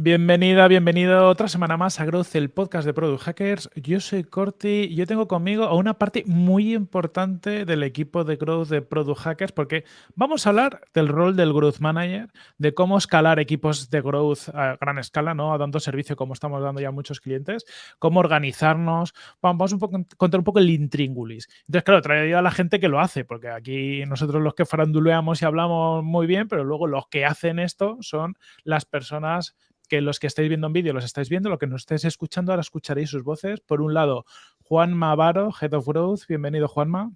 Bienvenida, bienvenido otra semana más a Growth, el podcast de Product Hackers. Yo soy Corti y yo tengo conmigo a una parte muy importante del equipo de Growth de Product Hackers porque vamos a hablar del rol del Growth Manager, de cómo escalar equipos de Growth a gran escala, ¿no? A dando servicio como estamos dando ya a muchos clientes, cómo organizarnos. Vamos un poco, contar un poco el intríngulis. Entonces, claro, traído a la gente que lo hace, porque aquí nosotros los que faranduleamos y hablamos muy bien, pero luego los que hacen esto son las personas que los que estáis viendo en vídeo los estáis viendo, lo que nos estáis escuchando, ahora escucharéis sus voces. Por un lado, Juanma Varo, Head of Growth. Bienvenido, Juanma.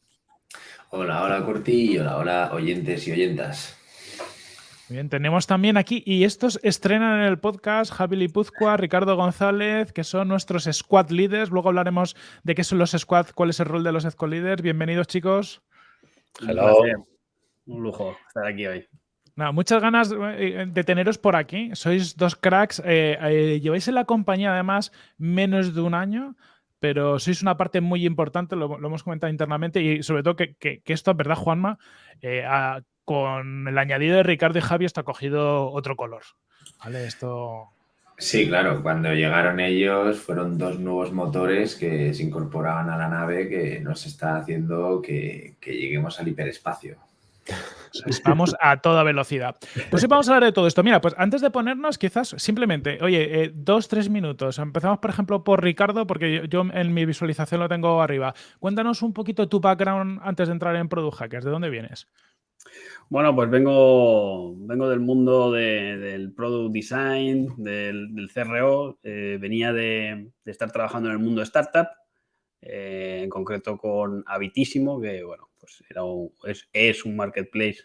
Hola, hola, Corti, y hola, hola, oyentes y oyentas. Bien, tenemos también aquí, y estos estrenan en el podcast, Javi Lipuzcoa, Ricardo González, que son nuestros squad leaders. Luego hablaremos de qué son los squad, cuál es el rol de los squad leaders. Bienvenidos, chicos. Hello. Un lujo estar aquí hoy muchas ganas eh, de teneros por aquí. Sois dos cracks. Eh, eh, lleváis en la compañía además menos de un año, pero sois una parte muy importante, lo, hemos comentado internamente, y sobre todo que, esto, ¿verdad, Juanma? con el añadido de Ricardo y Javi está cogido otro color. Esto... Sí, claro, cuando llegaron ellos fueron dos nuevos motores que se incorporaban a la nave que nos está haciendo que lleguemos al hiperespacio. Vamos a toda velocidad. Pues sí, vamos a hablar de todo esto. Mira, pues antes de ponernos, quizás simplemente, oye, eh, dos, tres minutos. Empezamos, por ejemplo, por Ricardo, porque yo, en mi visualización lo tengo arriba. Cuéntanos un poquito tu background antes de entrar en Product Hackers. ¿De dónde vienes? Bueno, pues vengo, vengo del mundo del product design, del, CRO. Eh, venía de, estar trabajando en el mundo startup, eh, en concreto con Habitísimo, que bueno, pues era es, un marketplace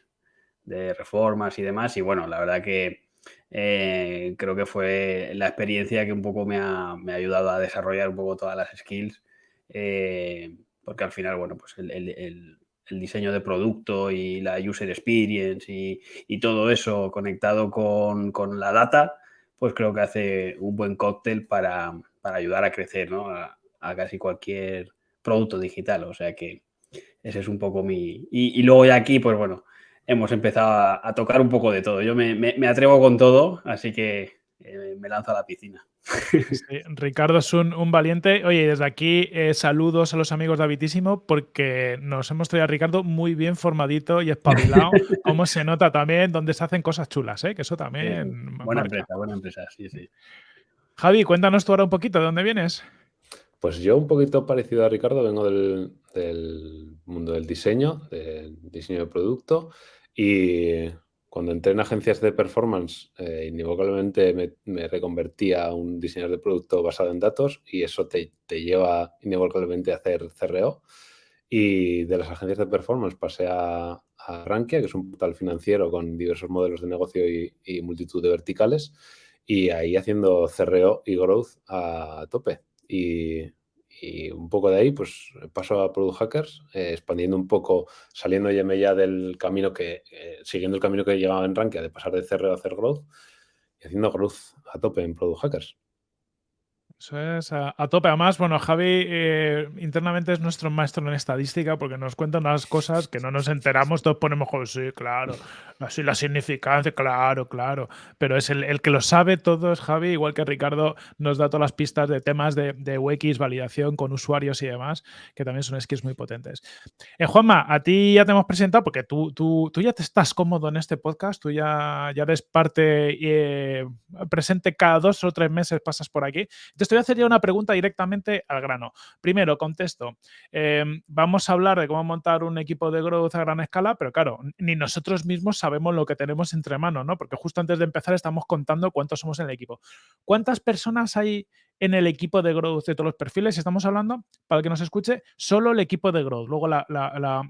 de reformas y demás. Y bueno, la verdad que eh, creo que fue la experiencia que un poco me ha, ayudado a desarrollar un poco todas las skills. Eh, porque al final, bueno, pues el, diseño de producto y la user experience y, todo eso conectado con, la data, pues creo que hace un buen cóctel para, ayudar a crecer ¿no? a, casi cualquier producto digital. O sea que ese es un poco mi... Y, luego ya aquí, pues bueno, hemos empezado a, tocar un poco de todo. Yo me, atrevo con todo, así que eh, me lanzo a la piscina. Ricardo es un, valiente. Oye, desde aquí eh, saludos a los amigos de Habitísimo porque nos hemos traído a Ricardo muy bien formadito y espabilado, como se nota también, donde se hacen cosas chulas, ¿eh? que eso también... buena empresa, buena empresa, sí, sí. Javi, cuéntanos tú ahora un poquito, ¿de dónde vienes? Pues yo un poquito parecido a Ricardo, vengo del, mundo del diseño, del diseño de producto y cuando entré en agencias de performance, eh, inevitablemente me, reconvertí a un diseñador de producto basado en datos y eso te, lleva inevitablemente a hacer CRO. Y de las agencias de performance pasé a, a Rankia, que es un portal financiero con diversos modelos de negocio y, y multitud de verticales, y ahí haciendo CRO y growth a tope. Y, un poco de ahí, pues paso a Product Hackers, eh, expandiendo un poco, saliendo ya del camino que, eh, siguiendo el camino que llevaba en Rankia, de pasar de CR a hacer growth, y haciendo growth a tope en Product Hackers. Eso es a, tope. Además, bueno, Javi eh, internamente es nuestro maestro en estadística porque nos cuenta unas cosas que no nos enteramos, todos ponemos, sí, claro, así la significancia, claro, claro. Pero es el, que lo sabe todo es Javi, igual que Ricardo nos da todas las pistas de temas de, de UX, validación con usuarios y demás, que también son skills muy potentes. Eh, Juanma, a ti ya te hemos presentado porque tú, tú, tú ya te estás cómodo en este podcast, tú ya, ya eres parte eh, presente cada dos o tres meses, pasas por aquí. Entonces, te voy a hacer ya una pregunta directamente al grano. Primero, contesto. Em, vamos a hablar de cómo montar un equipo de growth a gran escala, pero claro, ni nosotros mismos sabemos lo que tenemos entre manos, ¿no? Porque justo antes de empezar estamos contando cuántos somos en el equipo. ¿Cuántas personas hay en el equipo de growth de todos los perfiles? Estamos hablando, para el que nos escuche, solo el equipo de growth. Luego la,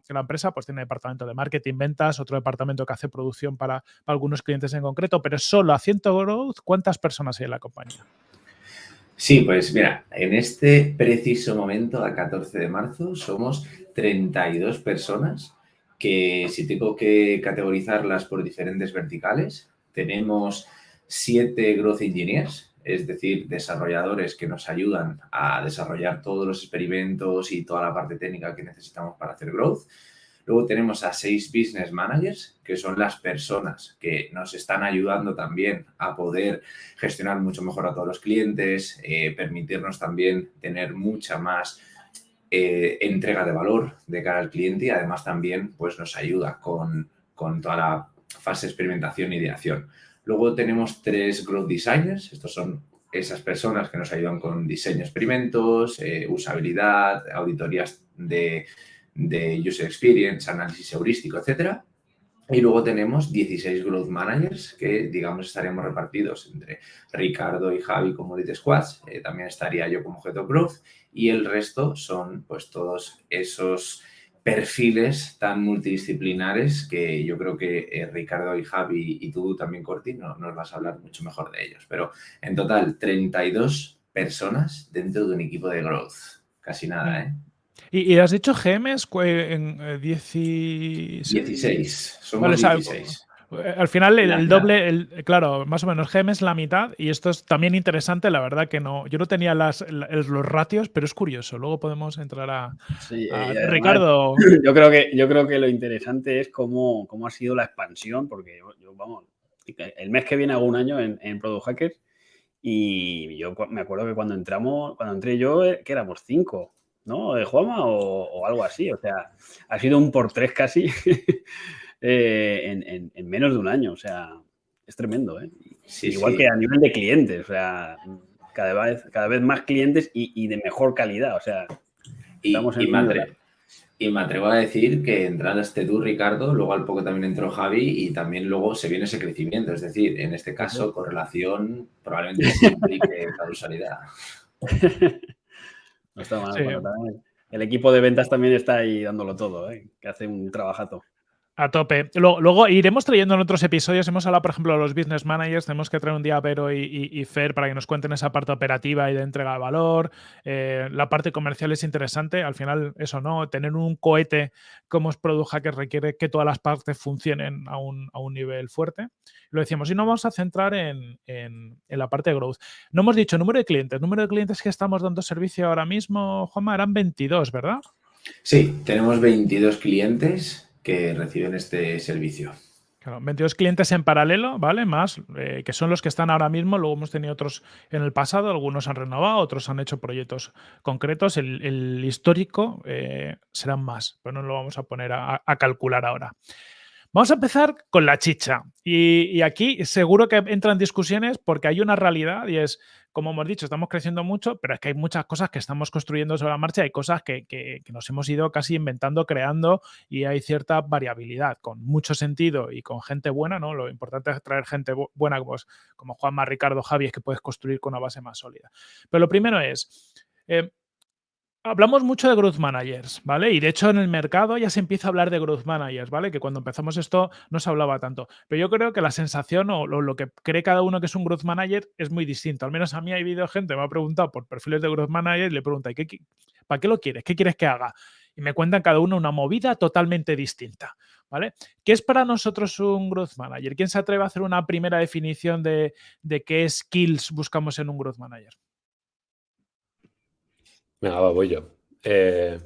empresa pues tiene departamento de marketing, ventas, otro departamento que hace producción para, algunos clientes en concreto, pero solo haciendo growth, ¿cuántas personas hay en la compañía? Sí, pues mira, en este preciso momento, a 14 de marzo, somos 32 personas que si tengo que categorizarlas por diferentes verticales, tenemos 7 Growth Engineers, es decir, desarrolladores que nos ayudan a desarrollar todos los experimentos y toda la parte técnica que necesitamos para hacer growth. Luego tenemos a seis business managers, que son las personas que nos están ayudando también a poder gestionar mucho mejor a todos los clientes, eh, permitirnos también tener mucha más eh, entrega de valor de cara al cliente y además también pues, nos ayuda con, con toda la fase de experimentación y ideación. Luego tenemos tres growth designers, estos son esas personas que nos ayudan con diseño experimentos, eh, usabilidad, auditorías de, de, user experience, análisis heurístico, etc. Y luego tenemos 16 growth managers que, digamos, estaríamos repartidos entre Ricardo y Javi como lead squads, eh, también estaría yo como head of growth y el resto son pues todos esos perfiles tan multidisciplinares que yo creo que eh, Ricardo y Javi y tú también, Corti, nos vas a hablar mucho mejor de ellos. Pero en total, 32 personas dentro de un equipo de growth. Casi nada, ¿eh? ¿Y, has dicho GMs en 16? 16. Somos 16. Eh, al final, el, doble, el, claro, más o menos GM es la mitad y esto es también interesante, la verdad que no, yo no tenía las, los ratios, pero es curioso, luego podemos entrar a, Ricardo. Yo creo, que, yo creo que lo interesante es cómo, cómo ha sido la expansión, porque yo, vamos, el mes que viene hago un año en, en Product Hackers y yo me acuerdo que cuando entramos, cuando entré yo, eh, que éramos cinco, ¿no? De Juama o, o algo así, o sea, ha sido un por tres casi. Eh, en, menos de un año. O sea, es tremendo. ¿eh? Igual que a nivel de clientes. O sea, cada vez, cada vez más clientes y, de mejor calidad. O sea, estamos en y, me atrevo, a decir que entraste tú, Ricardo, luego al poco también entró Javi y también luego se viene ese crecimiento. Es decir, en este caso, correlación probablemente implique causalidad. no está mal. el equipo de ventas también está ahí dándolo todo, ¿eh? que hace un trabajazo. A tope. Luego, iremos trayendo en otros episodios. Hemos hablado, por ejemplo, de los business managers. Tenemos que traer un día a Vero y, Fer para que nos cuenten esa parte operativa y de entrega de valor. Eh, la parte comercial es interesante. Al final, eso, ¿no? Tener un cohete como es Product Hacker requiere que todas las partes funcionen a un, nivel fuerte. Lo decíamos. Y nos vamos a centrar en, la parte de growth. No hemos dicho número de clientes. Número de clientes que estamos dando servicio ahora mismo, Juanma, eran 22, ¿verdad? Sí, tenemos 22 clientes que reciben este servicio. Claro, 22 clientes en paralelo, ¿vale? Más, eh, que son los que están ahora mismo. Luego hemos tenido otros en el pasado, algunos han renovado, otros han hecho proyectos concretos. El, histórico eh, serán más, pero no lo vamos a poner a, calcular ahora. Vamos a empezar con la chicha. Y, aquí seguro que entran discusiones porque hay una realidad y es como hemos dicho, estamos creciendo mucho, pero es que hay muchas cosas que estamos construyendo sobre la marcha, hay cosas que, nos hemos ido casi inventando, creando y hay cierta variabilidad, con mucho sentido y con gente buena, ¿no? Lo importante es traer gente buena como, como Juanma, Ricardo, Javi, es que puedes construir con una base más sólida. Pero lo primero es, eh, Hablamos mucho de growth managers, ¿vale? Y de hecho en el mercado ya se empieza a hablar de growth managers, ¿vale? Que cuando empezamos esto no se hablaba tanto. Pero yo creo que la sensación o lo, que cree cada uno que es un growth manager es muy distinto. Al menos a mí ha habido gente me ha preguntado por perfiles de growth manager y le pregunta, ¿qué, para qué lo quieres? ¿Qué quieres que haga? Y me cuentan cada uno una movida totalmente distinta, ¿vale? ¿Qué es para nosotros un growth manager? ¿Quién se atreve a hacer una primera definición de, de qué skills buscamos en un growth manager? Venga, voy yo. Eh,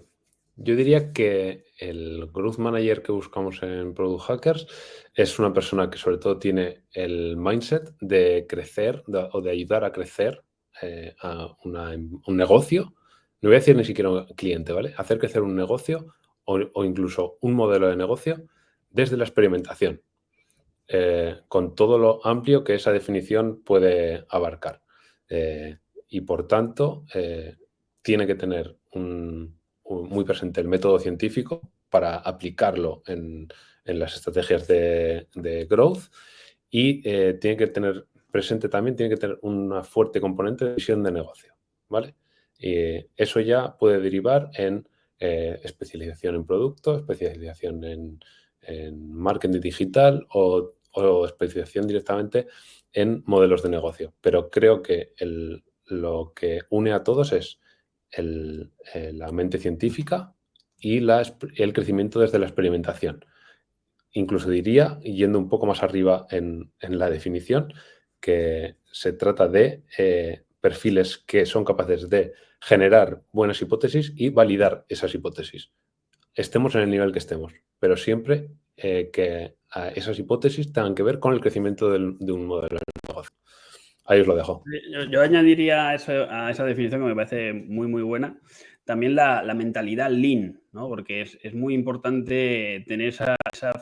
yo diría que el Growth Manager que buscamos en Product Hackers es una persona que sobre todo tiene el mindset de crecer o de ayudar a crecer eh, a un negocio. No voy a decir ni siquiera un cliente, ¿vale? Hacer crecer un negocio o, incluso un modelo de negocio desde la experimentación, eh, con todo lo amplio que esa definición puede abarcar. y por tanto, tiene que tener muy presente el método científico para aplicarlo en, las estrategias de, growth y eh, tiene que tener presente también, tiene que tener una fuerte componente de visión de negocio, ¿vale? Y eso ya puede derivar en eh, especialización en producto, especialización en, marketing digital o, especialización directamente en modelos de negocio. Pero creo que lo que une a todos es eh, la mente científica y el crecimiento desde la experimentación. Incluso diría, yendo un poco más arriba en, la definición, que se trata de eh, perfiles que son capaces de generar buenas hipótesis y validar esas hipótesis. Estemos en el nivel que estemos. pero siempre que esas hipótesis tengan que ver con el crecimiento de un modelo de negocio. Ahí os lo dejo. Yo, añadiría a, esa definición que me parece muy, muy buena, también la, mentalidad lean, ¿no? porque es, muy importante tener esa,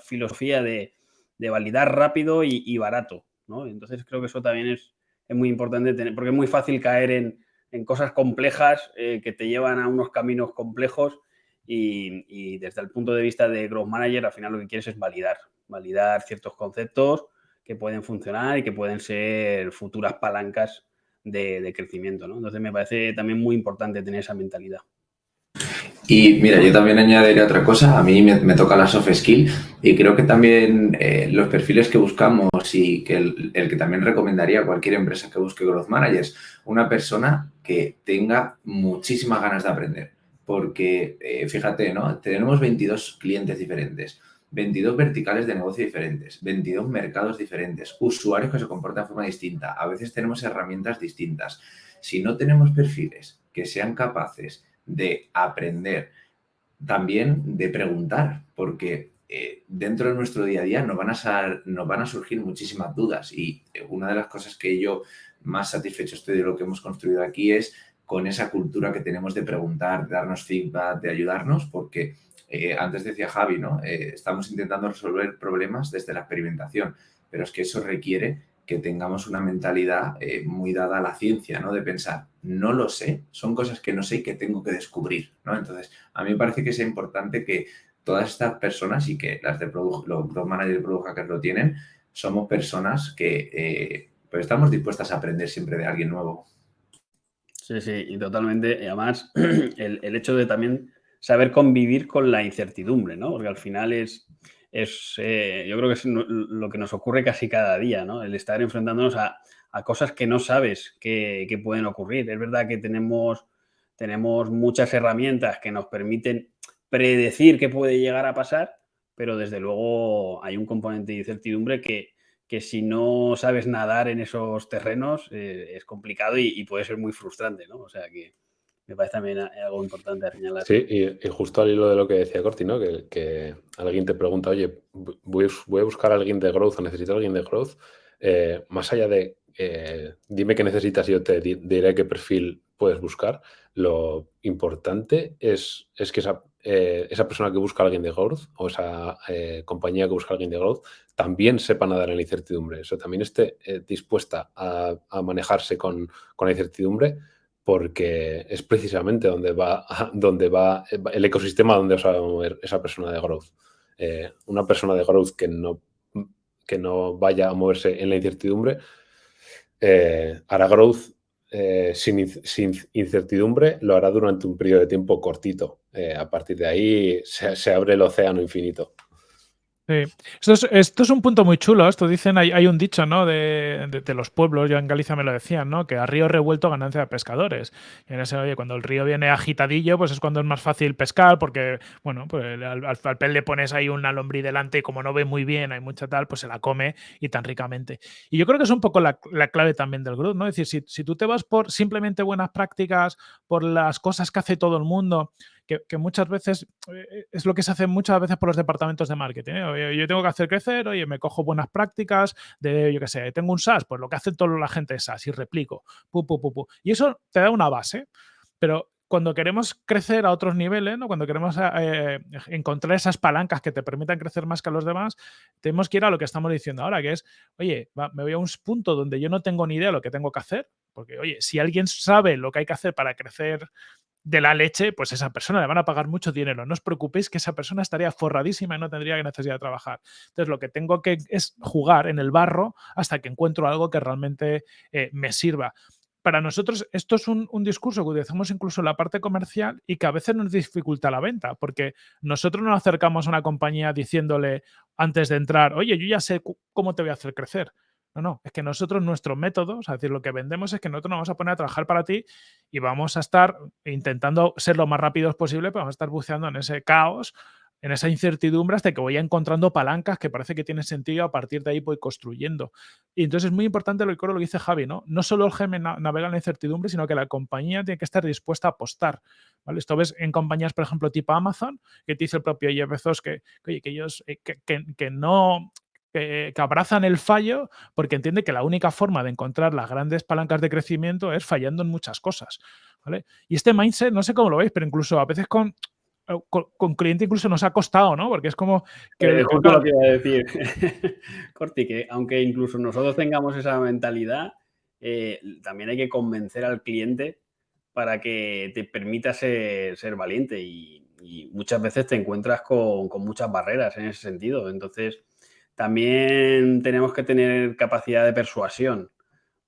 filosofía de, validar rápido y, barato. ¿no? Entonces creo que eso también es, muy importante tener, porque es muy fácil caer en, cosas complejas eh, que te llevan a unos caminos complejos y, y, desde el punto de vista de Growth Manager al final lo que quieres es validar, validar ciertos conceptos que pueden funcionar y que pueden ser futuras palancas de, crecimiento. ¿no? Entonces me parece también muy importante tener esa mentalidad. Y mira, yo también añadiría otra cosa, a mí me, toca la soft skill y creo que también eh, los perfiles que buscamos y que el, que también recomendaría a cualquier empresa que busque Growth Managers, una persona que tenga muchísimas ganas de aprender, porque eh, fíjate, ¿no? Tenemos 22 clientes diferentes. 22 verticales de negocio diferentes, 22 mercados diferentes, usuarios que se comportan de forma distinta. A veces tenemos herramientas distintas. Si no tenemos perfiles que sean capaces de aprender, también de preguntar, porque eh, dentro de nuestro día a día nos van, a nos van a surgir muchísimas dudas y eh, una de las cosas que yo más satisfecho estoy de lo que hemos construido aquí es con esa cultura que tenemos de preguntar, de darnos feedback, de ayudarnos, porque eh, antes decía Javi, ¿no? Eh, estamos intentando resolver problemas desde la experimentación, pero es que eso requiere que tengamos una mentalidad eh, muy dada a la ciencia, ¿no? De pensar, no lo sé, son cosas que no sé y que tengo que descubrir, ¿no? Entonces, a mí me parece que es importante que todas estas personas y que las de Product, los managers de Product Hackers lo tienen, somos personas que pues estamos dispuestas a aprender siempre de alguien nuevo. Sí, sí, y totalmente. Y además, el, el hecho de también saber convivir con la incertidumbre, ¿no? Porque al final es, es eh, yo creo que es lo que nos ocurre casi cada día, ¿no? El estar enfrentándonos a, cosas que no sabes que, pueden ocurrir. Es verdad que tenemos, tenemos muchas herramientas que nos permiten predecir qué puede llegar a pasar, pero desde luego hay un componente de incertidumbre que, que si no sabes nadar en esos terrenos eh, es complicado y, y, puede ser muy frustrante, ¿no? O sea que, me parece también algo importante a señalar. Sí, y, justo al hilo de lo que decía Corti, ¿no? Que, alguien te pregunta, oye, voy, a buscar a alguien de growth o necesito a alguien de growth. Eh, más allá de eh, dime qué necesitas y yo te diré qué perfil puedes buscar, lo importante es, es que esa, eh, esa, persona que busca a alguien de growth o esa compañía que busca a alguien de growth también sepa nadar en la incertidumbre. O también esté dispuesta a, manejarse con, con la incertidumbre porque es precisamente donde va, donde va el ecosistema donde va a mover esa persona de growth. Eh, una persona de growth que no, que no vaya a moverse en la incertidumbre eh, hará growth eh, sin, incertidumbre, lo hará durante un periodo de tiempo cortito. a partir de ahí se abre el océano infinito. Sí. Esto es, un punto muy chulo. Esto dicen, hay, un dicho, ¿no? De, los pueblos, yo en Galicia me lo decían, ¿no? Que a río revuelto ganancia de pescadores. En ese, oye, cuando el río viene agitadillo, pues es cuando es más fácil pescar, porque, bueno, pues al, al, pez le pones ahí una lombriz delante y como no ve muy bien, hay mucha tal, pues se la come y tan ricamente. Y yo creo que es un poco la, clave también del grupo, ¿no? Es decir, si, si tú te vas por simplemente buenas prácticas, por las cosas que hace todo el mundo, que, muchas veces eh, es lo que se hace muchas veces por los departamentos de marketing. ¿eh? Yo tengo que hacer crecer, oye, me cojo buenas prácticas de, yo qué sé, tengo un SaaS, pues lo que hace toda la gente es SaaS y replico. y eso te da una base, pero cuando queremos crecer a otros niveles, ¿no? cuando queremos eh, encontrar esas palancas que te permitan crecer más que los demás, tenemos que ir a lo que estamos diciendo ahora, que es, oye, me voy a un punto donde yo no tengo ni idea de lo que tengo que hacer, porque, oye, si alguien sabe lo que hay que hacer para crecer de la leche, pues esa persona le van a pagar mucho dinero. No os preocupéis que esa persona estaría forradísima y no tendría necesidad de trabajar. Entonces, lo que tengo que es jugar en el barro hasta que encuentro algo que realmente eh, me sirva. Para nosotros esto es un, discurso que utilizamos incluso en la parte comercial y que a veces nos dificulta la venta, porque nosotros nos acercamos a una compañía diciéndole antes de entrar, oye, yo ya sé cómo te voy a hacer crecer. No, no, es que nosotros, nuestro método, es decir, lo que vendemos es que nosotros nos vamos a poner a trabajar para ti y vamos a estar intentando ser lo más rápidos posible, pero vamos a estar buceando en ese caos en esa incertidumbre hasta que voy encontrando palancas que parece que tienen sentido, a partir de ahí voy construyendo. Y entonces es muy importante lo que, lo dice Javi, ¿no? No solo el GM navega en la incertidumbre, sino que la compañía tiene que estar dispuesta a apostar. ¿vale? Esto ves en compañías, por ejemplo, tipo Amazon, que te dice el propio Jeff Bezos que, que, ellos eh, que, que, no que, abrazan el fallo porque entiende que la única forma de encontrar las grandes palancas de crecimiento es fallando en muchas cosas. ¿vale? Y este mindset, no sé cómo lo veis, pero incluso a veces con, eh, con, cliente incluso nos ha costado, ¿no? Porque es como que... Eh, justo lo que iba a decir, Corti, que aunque incluso nosotros tengamos esa mentalidad, eh, también hay que convencer al cliente para que te permita ser, valiente y, muchas veces te encuentras con, con, muchas barreras en ese sentido. Entonces, también tenemos que tener capacidad de persuasión,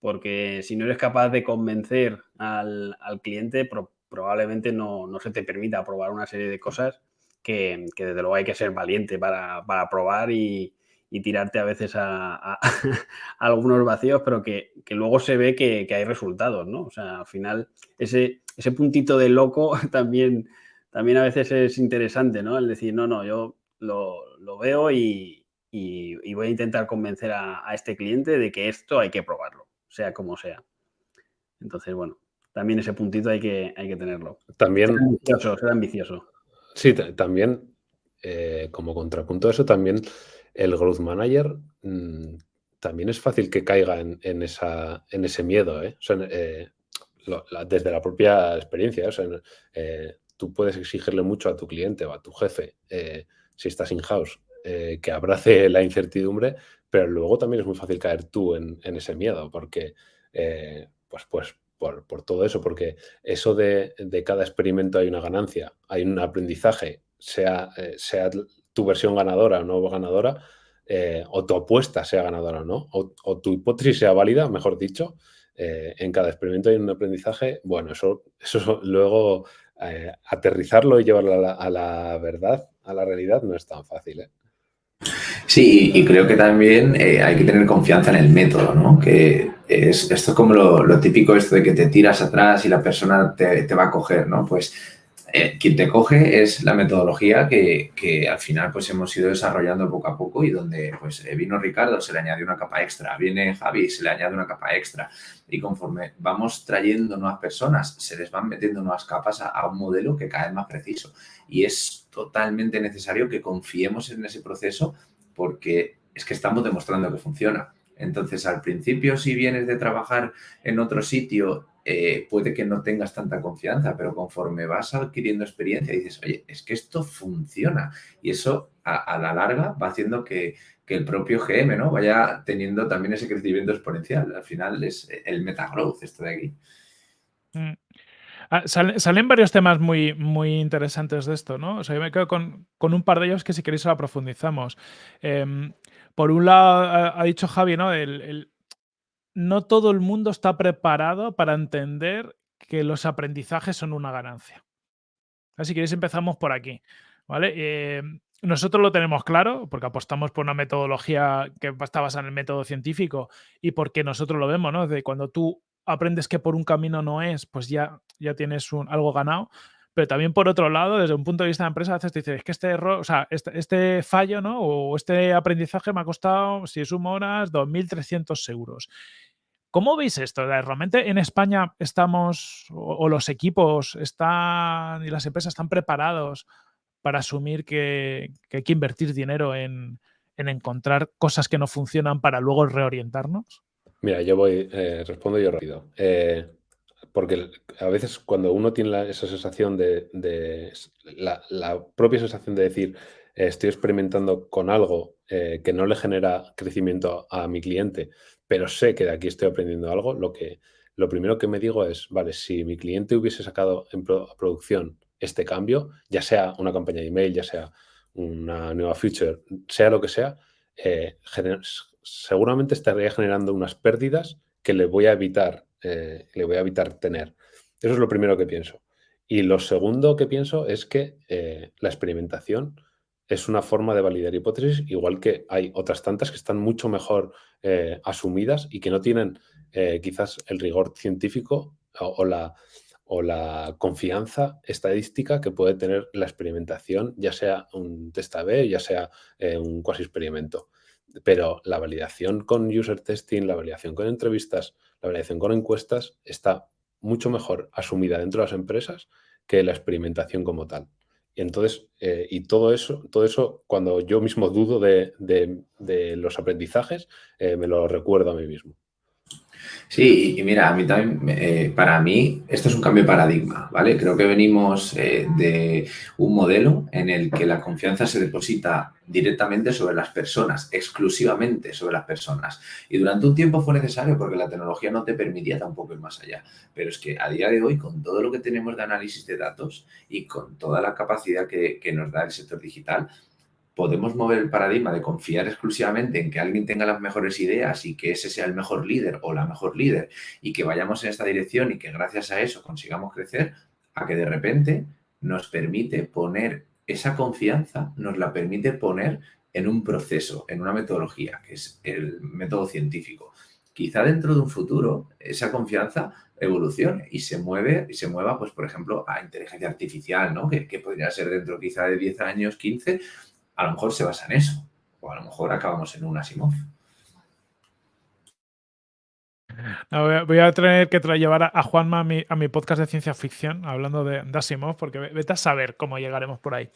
porque si no eres capaz de convencer al, al cliente, probablemente no, se te permita probar una serie de cosas que, desde luego hay que ser valiente para, probar y, tirarte a veces a, algunos vacíos, pero que, luego se ve que, hay resultados, ¿no? O sea, al final ese, ese puntito de loco también, también a veces es interesante, ¿no? El decir, no, no, yo lo, veo y, voy a intentar convencer a, este cliente de que esto hay que probarlo, sea como sea. Entonces, bueno, también ese puntito hay que, hay que tenerlo. También. Ser ambicioso, ser ambicioso. Sí, también, eh, como contrapunto a eso, también el growth manager mm, también es fácil que caiga en, esa, en ese miedo, ¿eh? eh desde la propia experiencia. ¿eh? tú puedes exigirle mucho a tu cliente o a tu jefe, si estás in-house, que abrace la incertidumbre, pero luego también es muy fácil caer tú en, ese miedo, porque pues, pues por, todo eso, porque eso de, cada experimento hay una ganancia, hay un aprendizaje, sea, eh, sea tu versión ganadora o no ganadora, eh, o tu apuesta sea ganadora o no, o, tu hipótesis sea válida, mejor dicho, eh, en cada experimento hay un aprendizaje, bueno, eso, eso luego aterrizarlo y llevarlo a la, a la, verdad, a la realidad, no es tan fácil. Sí, y creo que también hay que tener confianza en el método, ¿no? Que es, esto es como lo, típico esto de que te tiras atrás y la persona te, va a coger, ¿no? Pues eh, quien te coge es la metodología que, al final pues hemos ido desarrollando poco a poco y donde pues eh, vino Ricardo, se le añadió una capa extra, viene Javi, se le añade una capa extra y conforme vamos trayendo nuevas personas, se les van metiendo nuevas capas a, a un modelo que cada vez más preciso y es totalmente necesario que confiemos en ese proceso porque es que estamos demostrando que funciona. Entonces, al principio, si vienes de trabajar en otro sitio, eh, puede que no tengas tanta confianza, pero conforme vas adquiriendo experiencia, dices, oye, es que esto funciona. Y eso, a, la larga, va haciendo que, el propio GM ¿no? vaya teniendo también ese crecimiento exponencial. Al final es el metagrowth esto de aquí. Mm. Ah, salen, varios temas muy, muy interesantes de esto, ¿no? O sea, yo me quedo con, un par de ellos que si queréis ahora profundizamos. Em, por un lado, ha, dicho Javi, ¿no? no todo el mundo está preparado para entender que los aprendizajes son una ganancia. Así que empezamos por aquí. ¿vale? Eh, nosotros lo tenemos claro porque apostamos por una metodología que está basada en el método científico y porque nosotros lo vemos, ¿no? De cuando tú aprendes que por un camino no es, pues ya, ya tienes algo ganado. Pero también por otro lado, desde un punto de vista de empresa, a veces te dices, es que este error, o sea, este, este, fallo, ¿no? O este aprendizaje me ha costado, si sumo horas, 2.300 euros. ¿Cómo veis esto? ¿Realmente en España estamos, o, los equipos están, y las empresas están preparados para asumir que, hay que invertir dinero en, encontrar cosas que no funcionan para luego reorientarnos? Mira, yo voy, eh, respondo yo rápido. Eh, porque a veces cuando uno tiene esa sensación de, la, propia sensación de decir, eh, estoy experimentando con algo eh, que no le genera crecimiento a, mi cliente, pero sé que de aquí estoy aprendiendo algo, lo, que, lo primero que me digo es, vale, si mi cliente hubiese sacado en producción este cambio, ya sea una campaña de email, ya sea una nueva feature, sea lo que sea, eh, seguramente estaría generando unas pérdidas que le voy a evitar eh, le voy a evitar tener. Eso es lo primero que pienso. Y lo segundo que pienso es que eh, la experimentación es una forma de validar hipótesis, igual que hay otras tantas que están mucho mejor eh, asumidas y que no tienen quizás el rigor científico o, la, o la confianza estadística que puede tener la experimentación, ya sea un test A-B, ya sea un cuasi experimento. Pero la validación con user testing, la validación con entrevistas, la validación con encuestas está mucho mejor asumida dentro de las empresas que la experimentación como tal. Y entonces, eh, y todo eso, todo eso, cuando yo mismo dudo de, los aprendizajes, eh, me lo recuerdo a mí mismo. Sí, y mira, a mí también, eh, para mí, esto es un cambio de paradigma, ¿vale? Creo que venimos eh, de un modelo en el que la confianza se deposita directamente sobre las personas, exclusivamente sobre las personas. Y durante un tiempo fue necesario porque la tecnología no te permitía tampoco ir más allá. Pero es que a día de hoy, con todo lo que tenemos de análisis de datos y con toda la capacidad que, que nos da el sector digital, podemos mover el paradigma de confiar exclusivamente en que alguien tenga las mejores ideas y que ese sea el mejor líder o la mejor líder y que vayamos en esta dirección y que gracias a eso consigamos crecer, a que de repente nos permite poner esa confianza, nos la permite poner en un proceso, en una metodología, que es el método científico. Quizá dentro de un futuro esa confianza evolucione y se mueve y se mueva, pues, por ejemplo, a inteligencia artificial, ¿no? Que, que podría ser dentro quizá de 10 años, 15, a lo mejor se basa en eso. O a lo mejor acabamos en un Asimov. voy, a, tener que llevar a, Juanma a mi, podcast de ciencia ficción, hablando de, Asimov, porque vete a saber cómo llegaremos por ahí.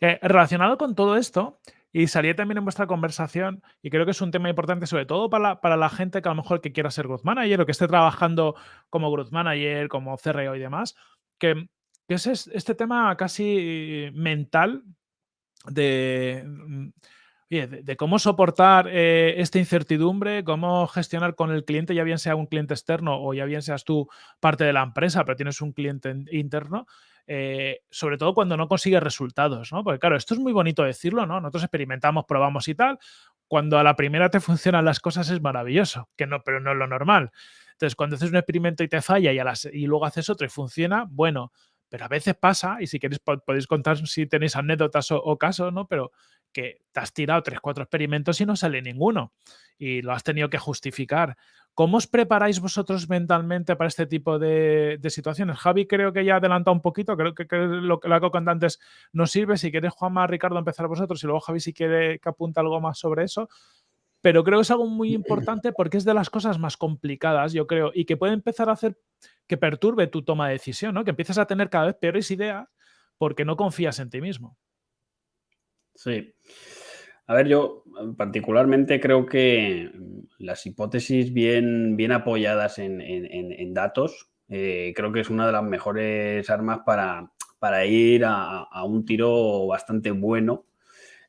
Eh, relacionado con todo esto, y salí también en vuestra conversación, y creo que es un tema importante, sobre todo para la, gente que a lo mejor que quiera ser growth manager o que esté trabajando como growth manager, como CRO y demás, que, que es este tema casi mental Mm, de, de, cómo soportar eh, esta incertidumbre, cómo gestionar con el cliente, ya bien sea un cliente externo o ya bien seas tú parte de la empresa, pero tienes un cliente interno, eh, sobre todo cuando no consigues resultados, ¿no? Porque claro, esto es muy bonito decirlo, ¿no? Nosotros experimentamos, probamos y tal. Cuando a la primera te funcionan las cosas es maravilloso, que no, pero no es lo normal. Entonces, cuando haces un experimento y te falla y, y luego haces otro y funciona, bueno, pero a veces pasa, y si queréis podéis contar si tenéis anécdotas o, casos, ¿no? Pero que te has tirado tres, cuatro experimentos y no sale ninguno. Y lo has tenido que justificar. ¿Cómo os preparáis vosotros mentalmente para este tipo de, situaciones? Javi creo que ya ha adelantado un poquito, creo que, lo que la que antes nos sirve. Si queréis, Juanma, Ricardo, empezar vosotros y luego Javi si quiere que apunte algo más sobre eso. Pero creo que es algo muy importante porque es de las cosas más complicadas, yo creo, y que puede empezar a hacer que perturbe tu toma de decisión, ¿no? Que empiezas a tener cada vez peores ideas porque no confías en ti mismo. Sí. A ver, yo particularmente creo que mm, las hipótesis bien, bien apoyadas en, datos, eh, creo que es una de las mejores armas para, para ir a, a, un tiro bastante bueno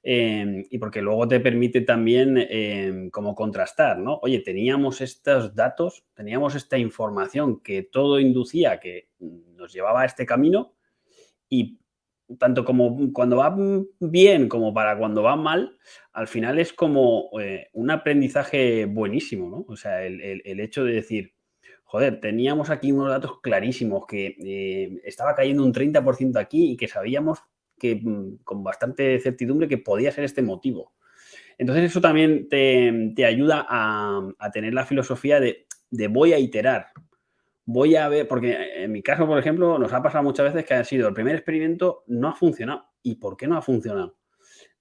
Em, y porque luego te permite también em, como contrastar, ¿no? Oye, teníamos estos datos, teníamos esta información que todo inducía que nos llevaba a este camino y tanto como cuando va bien como para cuando va mal, al final es como eh, un aprendizaje buenísimo, ¿no? O sea, el, hecho de decir, joder, teníamos aquí unos datos clarísimos que eh, estaba cayendo un 30% aquí y que sabíamos que, mm, con bastante certidumbre que podía ser este motivo. Entonces eso también te, ayuda a, tener la filosofía de, voy a iterar, voy a ver, porque en mi caso, por ejemplo, nos ha pasado muchas veces que ha sido el primer experimento, no ha funcionado. ¿Y por qué no ha funcionado?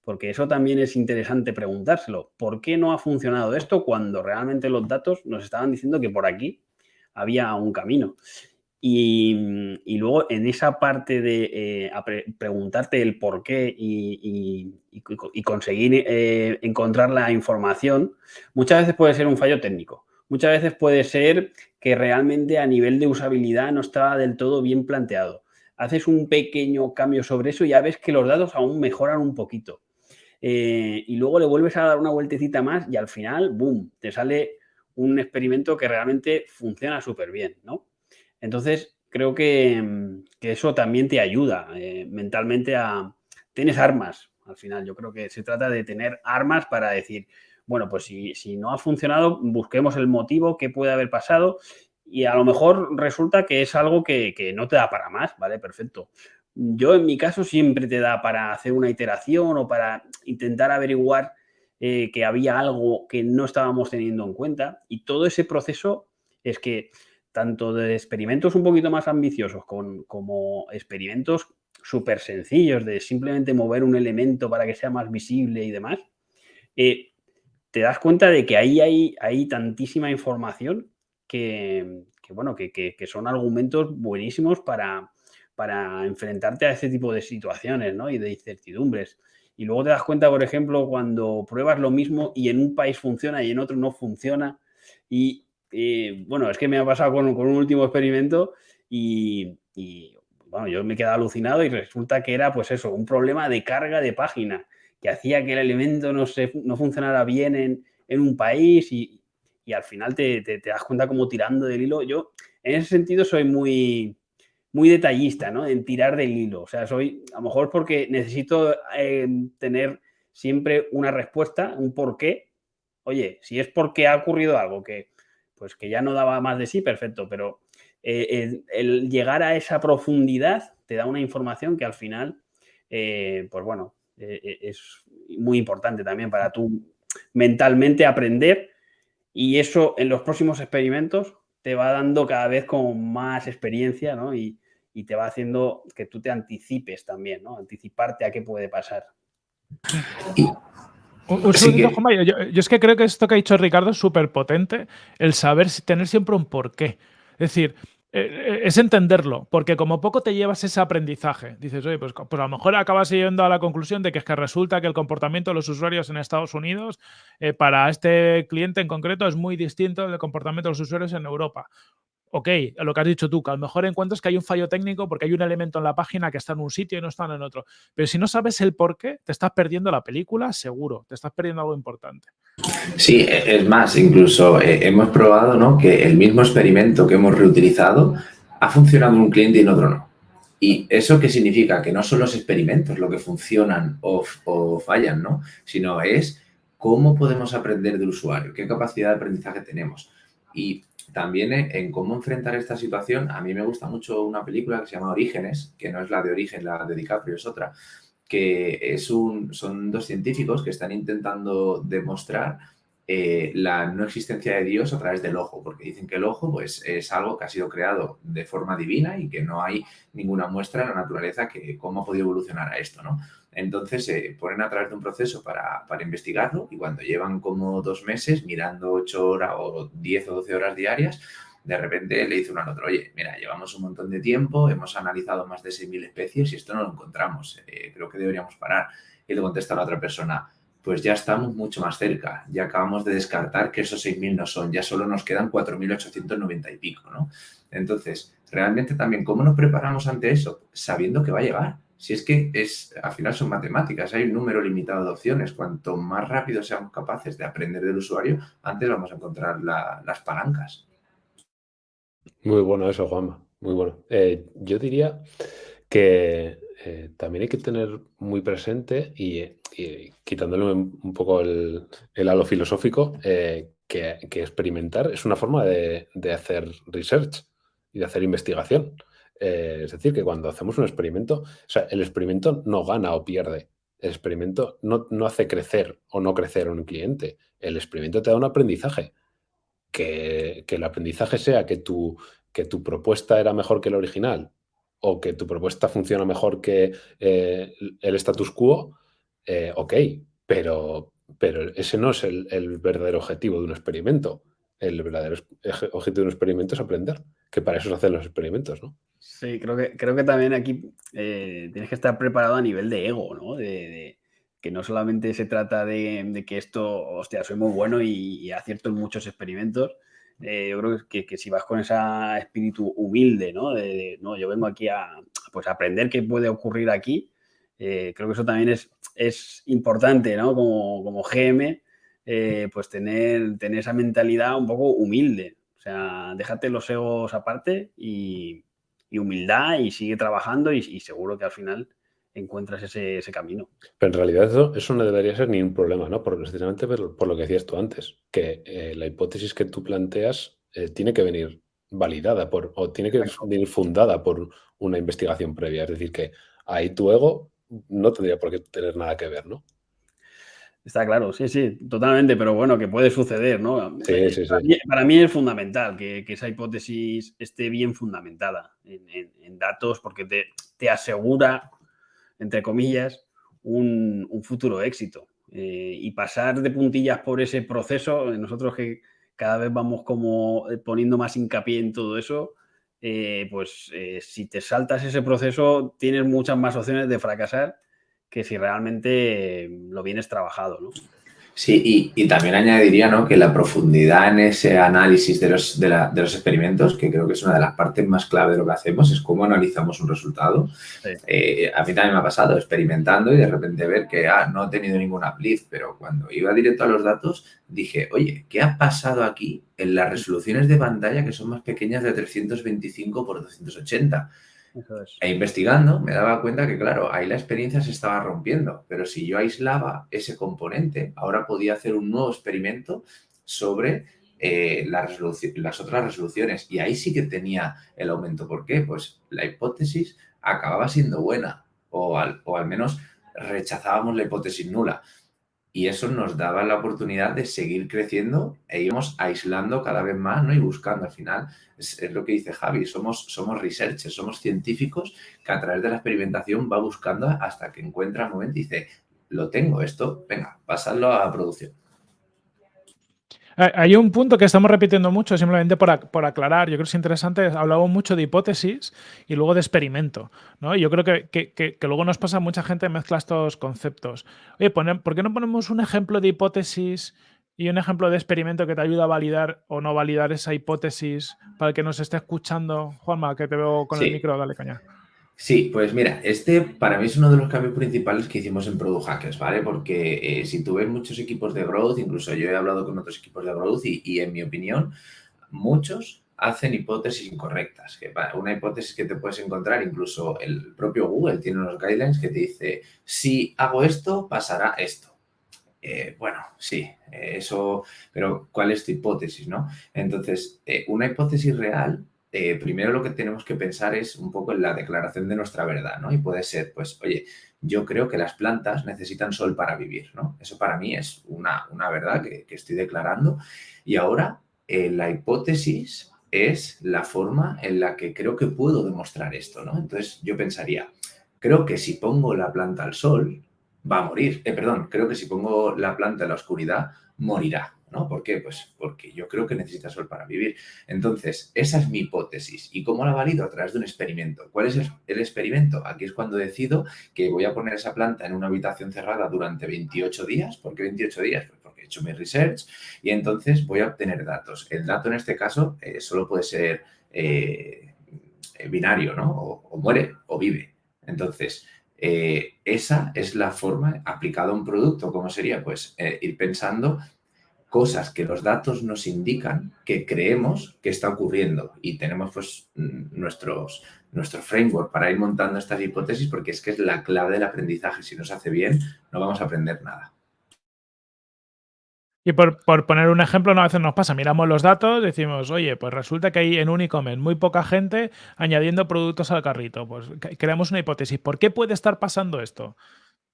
Porque eso también es interesante preguntárselo. ¿Por qué no ha funcionado esto cuando realmente los datos nos estaban diciendo que por aquí había un camino? Y, luego en esa parte de eh, preguntarte el por qué y, conseguir eh, encontrar la información, muchas veces puede ser un fallo técnico. Muchas veces puede ser que realmente a nivel de usabilidad no estaba del todo bien planteado. Haces un pequeño cambio sobre eso y ya ves que los datos aún mejoran un poquito. Eh, y luego le vuelves a dar una vueltecita más y al final, ¡boom!, te sale un experimento que realmente funciona súper bien, ¿no? Entonces, creo que, eso también te ayuda eh, mentalmente a... Tienes armas, al final. Yo creo que se trata de tener armas para decir, bueno, pues si, no ha funcionado, busquemos el motivo que puede haber pasado y a lo mejor resulta que es algo que, no te da para más, ¿vale? Perfecto. Yo en mi caso siempre te da para hacer una iteración o para intentar averiguar eh, que había algo que no estábamos teniendo en cuenta y todo ese proceso es que tanto de experimentos un poquito más ambiciosos como experimentos súper sencillos de simplemente mover un elemento para que sea más visible y demás, eh, te das cuenta de que ahí hay, hay tantísima información que, bueno, que, son argumentos buenísimos para, para enfrentarte a ese tipo de situaciones ¿no? y de incertidumbres. Y luego te das cuenta, por ejemplo, cuando pruebas lo mismo y en un país funciona y en otro no funciona. Y bueno, es que me ha pasado con, un último experimento y, bueno, yo me he quedado alucinado y resulta que era pues eso, un problema de carga de página que hacía que el elemento no, se, no funcionara bien en, en un país y, y al final te, te, das cuenta como tirando del hilo. Yo en ese sentido soy muy, muy detallista, ¿no? En tirar del hilo. O sea, soy, a lo mejor porque necesito eh, tener siempre una respuesta, un por qué. Oye, si es porque ha ocurrido algo que, pues que ya no daba más de sí, perfecto, pero eh, el, llegar a esa profundidad te da una información que al final, eh, pues bueno, es muy importante también para tú mentalmente aprender y eso en los próximos experimentos te va dando cada vez con más experiencia, ¿no? Y, y te va haciendo que tú te anticipes también, ¿no? Anticiparte a qué puede pasar. Un, yo, es que creo que esto que ha dicho Ricardo es súper potente, el saber tener siempre un porqué. Es decir, eh, eh, es entenderlo, porque como poco te llevas ese aprendizaje. Dices, oye, pues, pues, a lo mejor acabas yendo a la conclusión de que es que resulta que el comportamiento de los usuarios en Estados Unidos eh, para este cliente en concreto es muy distinto del comportamiento de los usuarios en Europa ok, lo que has dicho tú, que a lo mejor encuentras que hay un fallo técnico porque hay un elemento en la página que está en un sitio y no está en otro. Pero si no sabes el por qué, te estás perdiendo la película, seguro, te estás perdiendo algo importante. Sí, e, es más, incluso eh, hemos probado ¿no? que el mismo experimento que hemos reutilizado ha funcionado en un cliente y en otro no. ¿Y eso qué significa? Que no son los experimentos lo que funcionan o, o fallan, ¿no? Sino es cómo podemos aprender del usuario, qué capacidad de aprendizaje tenemos. Y también en cómo enfrentar esta situación, a mí me gusta mucho una película que se llama Orígenes, que no es la de Origen, la de DiCaprio es otra, que es un, son dos científicos que están intentando demostrar eh, la no existencia de Dios a través del ojo, porque dicen que el ojo pues, es algo que ha sido creado de forma divina y que no hay ninguna muestra en la naturaleza que cómo ha podido evolucionar a esto, ¿no? Entonces se ponen a través de un proceso para, para, investigarlo y cuando llevan como dos meses mirando ocho horas o diez o doce horas diarias, de repente le dice uno al otro, oye, mira, llevamos un montón de tiempo, hemos analizado más de 6.000 especies y esto no lo encontramos, eh, creo que deberíamos parar. Y le contesta la otra persona, pues ya estamos mucho más cerca. Ya acabamos de descartar que esos 6.000 no son, ya solo nos quedan 4.890 y pico, ¿no? Entonces, realmente también, ¿cómo nos preparamos ante eso? Sabiendo que va a llegar. Si es que es, al final son matemáticas, hay un número limitado de opciones. Cuanto más rápido seamos capaces de aprender del usuario, antes vamos a encontrar las palancas. Muy bueno eso, Juanma. Muy bueno. Eh, yo diría que eh, también hay que tener muy presente y, quitándole un, poco el, halo filosófico, eh, que, experimentar es una forma de, hacer research y de hacer investigación. Eh, es decir, que cuando hacemos un experimento, o sea, el experimento no gana o pierde. El experimento no, hace crecer o no crecer a un cliente. El experimento te da un aprendizaje. Que, el aprendizaje sea que tu, que tu propuesta era mejor que la original o que tu propuesta funciona mejor que eh, el status quo, eh, ok, pero, pero ese no es el, verdadero objetivo de un experimento. El verdadero objetivo de un experimento es aprender, que para eso se hacen los experimentos, ¿no? Sí, creo que, creo que también aquí eh, tienes que estar preparado a nivel de ego, ¿no? De, que no solamente se trata de, que esto, hostia, soy muy bueno y acierto en muchos experimentos, eh, yo creo que, que, si vas con ese espíritu humilde, ¿no? De, no, yo vengo aquí a pues, aprender qué puede ocurrir aquí, eh, creo que eso también es, es importante, ¿no? Como, como GM, eh, pues tener, tener esa mentalidad un poco humilde. O sea, déjate los egos aparte y, y humildad y sigue trabajando y, y seguro que al final encuentras ese, camino. Pero en realidad eso, no debería ser ni un problema, ¿no? Por, precisamente por, lo que decías tú antes, que eh, la hipótesis que tú planteas eh, tiene que venir validada por, o tiene que venir fundada por una investigación previa. Es decir, que ahí tu ego no tendría por qué tener nada que ver, ¿no? Está claro, sí, sí, totalmente, pero bueno, que puede suceder, ¿no? Sí, sí, sí. Para, mí, es fundamental que, esa hipótesis esté bien fundamentada en, datos porque te, asegura, entre comillas, un, futuro éxito. Eh, y pasar de puntillas por ese proceso, nosotros que cada vez vamos como eh, poniendo más hincapié en todo eso, eh, pues si te saltas ese proceso tienes muchas más opciones de fracasar que si realmente lo vienes trabajado, ¿no? Sí, y, también añadiría ¿no? que la profundidad en ese análisis de los, de, los, experimentos, que creo que es una de las partes más clave de lo que hacemos, es cómo analizamos un resultado. Eh, a mí también me ha pasado experimentando y de repente ver que ah, no he tenido ninguna blitz, pero cuando iba directo a los datos dije, oye, ¿qué ha pasado aquí en las resoluciones de pantalla que son más pequeñas de 325 por 280? E investigando me daba cuenta que, claro, ahí la experiencia se estaba rompiendo, pero si yo aislaba ese componente, ahora podía hacer un nuevo experimento sobre eh, las otras resoluciones. Y ahí sí que tenía el aumento. ¿Por qué? Pues la hipótesis acababa siendo buena. O o al menos rechazábamos la hipótesis nula y eso nos daba la oportunidad de seguir creciendo e íbamos aislando cada vez más ¿no? y buscando. Al final, es, lo que dice Javi, somos, somos researchers, somos científicos que a través de la experimentación va buscando hasta que encuentra el momento y dice, lo tengo esto, venga, pasadlo a producción. Hay un punto que estamos repitiendo mucho, simplemente por, aclarar, yo creo que es interesante, hablamos mucho de hipótesis y luego de experimento, ¿no? Y yo creo que, luego nos pasa mucha gente mezcla estos conceptos. Oye, ¿por qué no ponemos un ejemplo de hipótesis y un ejemplo de experimento que te ayuda a validar o no validar esa hipótesis para el que nos esté escuchando? Juanma, que te veo con el micro, dale caña. Sí, pues mira, este para mí es uno de los cambios principales que hicimos en Product Hackers, ¿vale? Porque eh, si tú ves muchos equipos de growth, incluso yo he hablado con otros equipos de growth y, en mi opinión, muchos hacen hipótesis incorrectas. Que una hipótesis que te puedes encontrar, incluso el propio Google tiene unos guidelines que te dice, si hago esto, pasará esto. Eh, bueno, sí, eso, pero ¿cuál es tu hipótesis, no? Entonces, eh, una hipótesis real eh, primero lo que tenemos que pensar es un poco en la declaración de nuestra verdad, ¿no? Y puede ser, pues, oye, yo creo que las plantas necesitan sol para vivir, ¿no? Eso para mí es una, verdad que, estoy declarando. Y ahora, eh, la hipótesis es la forma en la que creo que puedo demostrar esto, ¿no? Entonces, yo pensaría, creo que si pongo la planta al sol, va a morir. Eh, perdón, creo que si pongo la planta en la oscuridad, morirá. ¿No? ¿Por qué? Pues porque yo creo que necesita sol para vivir. Entonces, esa es mi hipótesis. ¿Y cómo la valido? A través de un experimento. ¿Cuál es el, experimento? Aquí es cuando decido que voy a poner esa planta en una habitación cerrada durante 28 días. ¿Por qué 28 días? Pues porque he hecho mi research y entonces voy a obtener datos. El dato en este caso eh, solo puede ser eh, binario, ¿no? O, muere o vive. Entonces, eh, esa es la forma aplicada a un producto. ¿Cómo sería? Pues ir pensando cosas que los datos nos indican que creemos que está ocurriendo y tenemos pues nuestros, nuestro framework para ir montando estas hipótesis porque es que es la clave del aprendizaje. Si no se hace bien, no vamos a aprender nada. Y por, poner un ejemplo, a veces nos pasa, miramos los datos, decimos, oye, pues resulta que hay en un e-commerce muy poca gente añadiendo productos al carrito. Pues creamos una hipótesis. ¿Por qué puede estar pasando esto?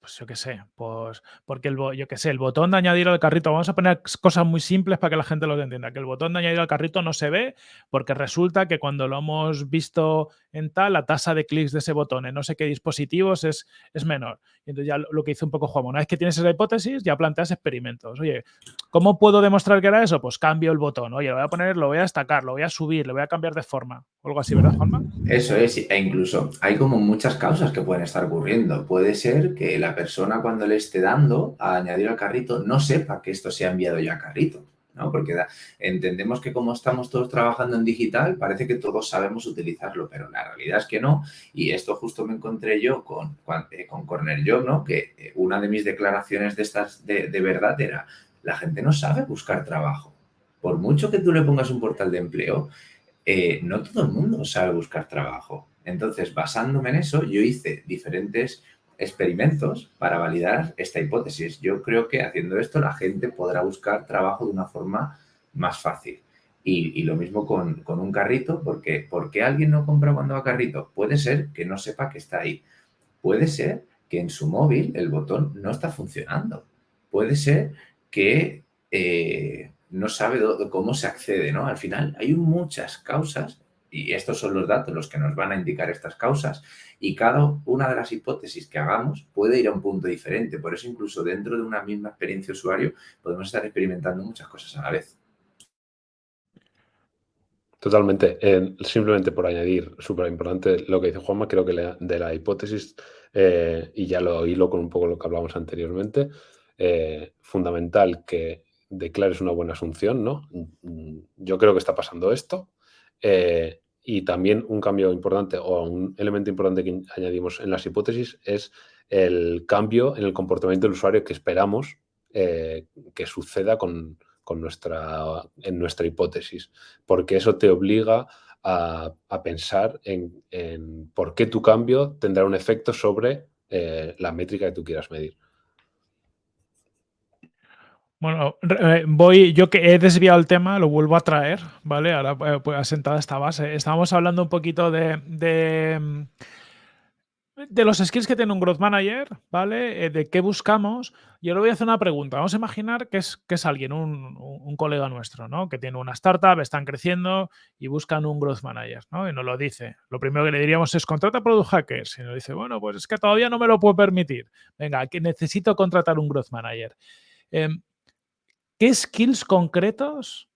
Pues yo qué sé, pues porque el, yo qué sé, el botón de añadir al carrito, vamos a poner cosas muy simples para que la gente lo entienda, que el botón de añadir al carrito no se ve porque resulta que cuando lo hemos visto en tal, la tasa de clics de ese botón en no sé qué dispositivos es, es menor. Y entonces ya lo que hizo un poco Juan, una vez que tienes esa hipótesis, ya planteas experimentos. Oye, ¿cómo puedo demostrar que era eso? Pues cambio el botón. Oye, lo voy a poner, lo voy a destacar, lo voy a subir, lo voy a cambiar de forma. O algo así, ¿verdad, Juanma? Eso es, e incluso hay como muchas causas que pueden estar ocurriendo. Puede ser que la persona cuando le esté dando a añadir al carrito no sepa que esto se ha enviado ya a carrito. ¿no? Porque entendemos que como estamos todos trabajando en digital, parece que todos sabemos utilizarlo, pero la realidad es que no. Y esto justo me encontré yo con, eh, con Corner Job, ¿no? Que eh, una de mis declaraciones de estas de, verdad era, la gente no sabe buscar trabajo. Por mucho que tú le pongas un portal de empleo, eh, no todo el mundo sabe buscar trabajo. Entonces, basándome en eso, yo hice diferentes experimentos para validar esta hipótesis. Yo creo que haciendo esto la gente podrá buscar trabajo de una forma más fácil. Y, lo mismo con, un carrito, porque ¿por qué alguien no compra cuando va a carrito? Puede ser que no sepa que está ahí. Puede ser que en su móvil el botón no está funcionando. puede ser que eh, no sabe cómo se accede, ¿no? Al final hay muchas causas y estos son los datos los que nos van a indicar estas causas y cada una de las hipótesis que hagamos puede ir a un punto diferente. Por eso incluso dentro de una misma experiencia usuario podemos estar experimentando muchas cosas a la vez. Totalmente. simplemente por añadir, súper importante lo que dice Juanma, creo que de la hipótesis, eh, y ya lo hilo con un poco lo que hablamos anteriormente, eh, fundamental que declares una buena asunción, ¿no? Yo creo que está pasando esto. Eh, y también un cambio importante o un elemento importante que añadimos en las hipótesis es el cambio en el comportamiento del usuario que esperamos que suceda con, con nuestra, en nuestra hipótesis, porque eso te obliga a, pensar en, por qué tu cambio tendrá un efecto sobre eh, la métrica que tú quieras medir. Bueno, eh, voy, yo que he desviado el tema, lo vuelvo a traer, ¿vale? Ahora eh, pues, asentada esta base. Estábamos hablando un poquito de de los skills que tiene un Growth Manager, ¿vale? Eh, de qué buscamos. Yo le voy a hacer una pregunta. Vamos a imaginar que es, que es alguien, un, colega nuestro, ¿no? Que tiene una startup, están creciendo y buscan un Growth Manager, ¿no? Y nos lo dice. Lo primero que le diríamos es contrata Product Hackers. Y nos dice, bueno, pues es que todavía no me lo puedo permitir. Venga, que necesito contratar un Growth Manager. Em, ¿Qué skills concretos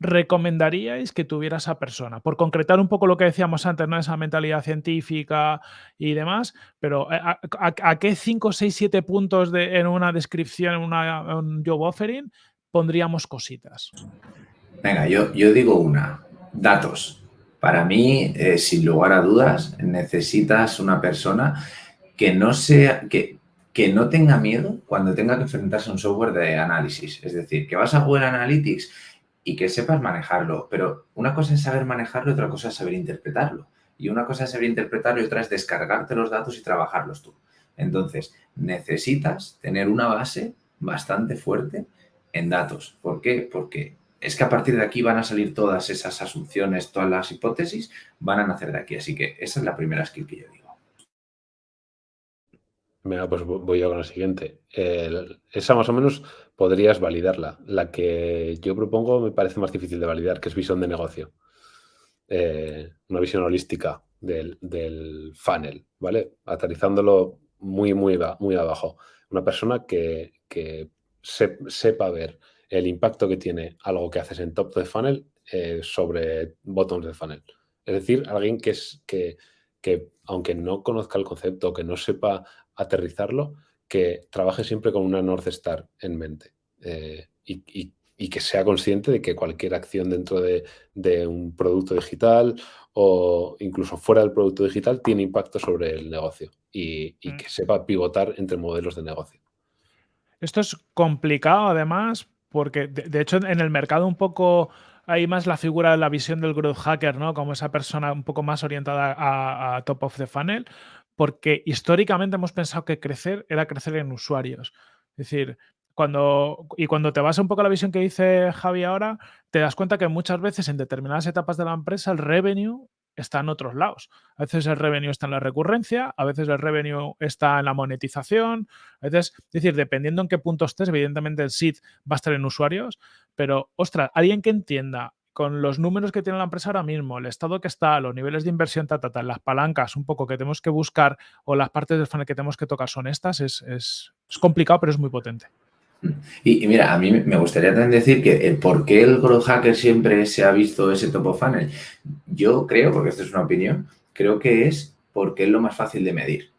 recomendaríais que tuviera esa persona? Por concretar un poco lo que decíamos antes, ¿no? esa mentalidad científica y demás, pero eh, ¿a, qué 5, 6, 7 puntos de, en una descripción, en, un job offering, pondríamos cositas? Venga, yo, yo digo una, datos. Para mí, eh, sin lugar a dudas, necesitas una persona que no sea, que, que no tenga miedo cuando tenga que enfrentarse a un software de análisis. Es decir, que vas a Google Analytics y que sepas manejarlo. Pero una cosa es saber manejarlo y otra cosa es saber interpretarlo. Y una cosa es saber interpretarlo y otra es descargarte los datos y trabajarlos tú. Entonces, necesitas tener una base bastante fuerte en datos. ¿Por qué? Porque es que a partir de aquí van a salir todas esas asunciones, todas las hipótesis, van a nacer de aquí. Así que esa es la primera skill que yo digo. Mira, pues voy yo con la siguiente. esa más o menos podrías validarla. La que yo propongo me parece más difícil de validar, que es visión de negocio. Eh, una visión holística del, funnel, ¿vale? Aterrizándolo muy, muy, muy abajo. Una persona que, sepa ver el impacto que tiene algo que haces en top de funnel eh, sobre bottoms de funnel. Es decir, alguien que, es, que, que aunque no conozca el concepto, que no sepa aterrizarlo, que trabaje siempre con una North Star en mente eh, y, que sea consciente de que cualquier acción dentro de, un producto digital o incluso fuera del producto digital tiene impacto sobre el negocio y, mm. que sepa pivotar entre modelos de negocio. Esto es complicado además porque de, hecho en el mercado un poco hay más la figura de la visión del growth hacker, ¿no? Como esa persona un poco más orientada a top of the funnel, porque históricamente hemos pensado que crecer era crecer en usuarios. Es decir, cuando, y cuando te vas un poco a la visión que dice Javi ahora, te das cuenta que muchas veces en determinadas etapas de la empresa el revenue está en otros lados. A veces el revenue está en la recurrencia, a veces el revenue está en la monetización, a veces, es decir, dependiendo en qué punto estés, evidentemente el seed va a estar en usuarios, pero, ostras, alguien que entienda con los números que tiene la empresa ahora mismo, el estado que está, los niveles de inversión, ta, las palancas un poco que tenemos que buscar o las partes del funnel que tenemos que tocar son estas, es, complicado, pero es muy potente. Y, mira, a mí me gustaría también decir que el por qué el growth hacker siempre se ha visto ese top of funnel. Yo creo, porque esto es una opinión, creo que es porque es lo más fácil de medir.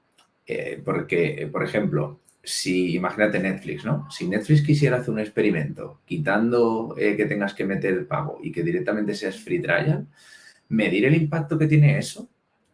Eh, porque, por ejemplo, si, imagínate Netflix, ¿no? Si Netflix quisiera hacer un experimento quitando eh, que tengas que meter el pago y que directamente seas free trial, medir el impacto que tiene eso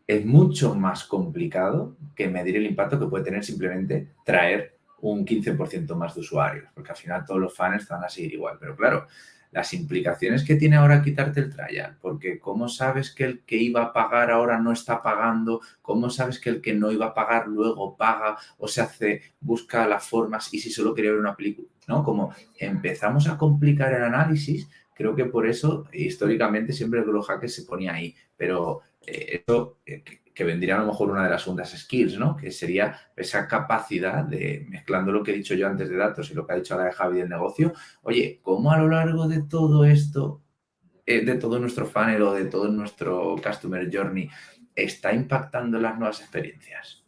es mucho más complicado que medir el impacto que puede tener simplemente traer un 15% más de usuarios, porque al final todos los fans están a seguir igual. Pero claro, las implicaciones que tiene ahora quitarte el trial, porque ¿cómo sabes que el que iba a pagar ahora no está pagando? ¿Cómo sabes que el que no iba a pagar luego paga o se hace, busca las formas y si solo quería ver una película? ¿No? Como empezamos a complicar el análisis, creo que por eso históricamente siempre el Grow Hacker se ponía ahí, pero eh, eso, eh, que vendría a lo mejor una de las segundas skills, ¿no? Que sería esa capacidad de, mezclando lo que he dicho yo antes de datos y lo que ha dicho ahora de Javi del negocio, oye, ¿cómo a lo largo de todo esto, eh, de todo nuestro funnel o de todo nuestro customer journey, está impactando las nuevas experiencias?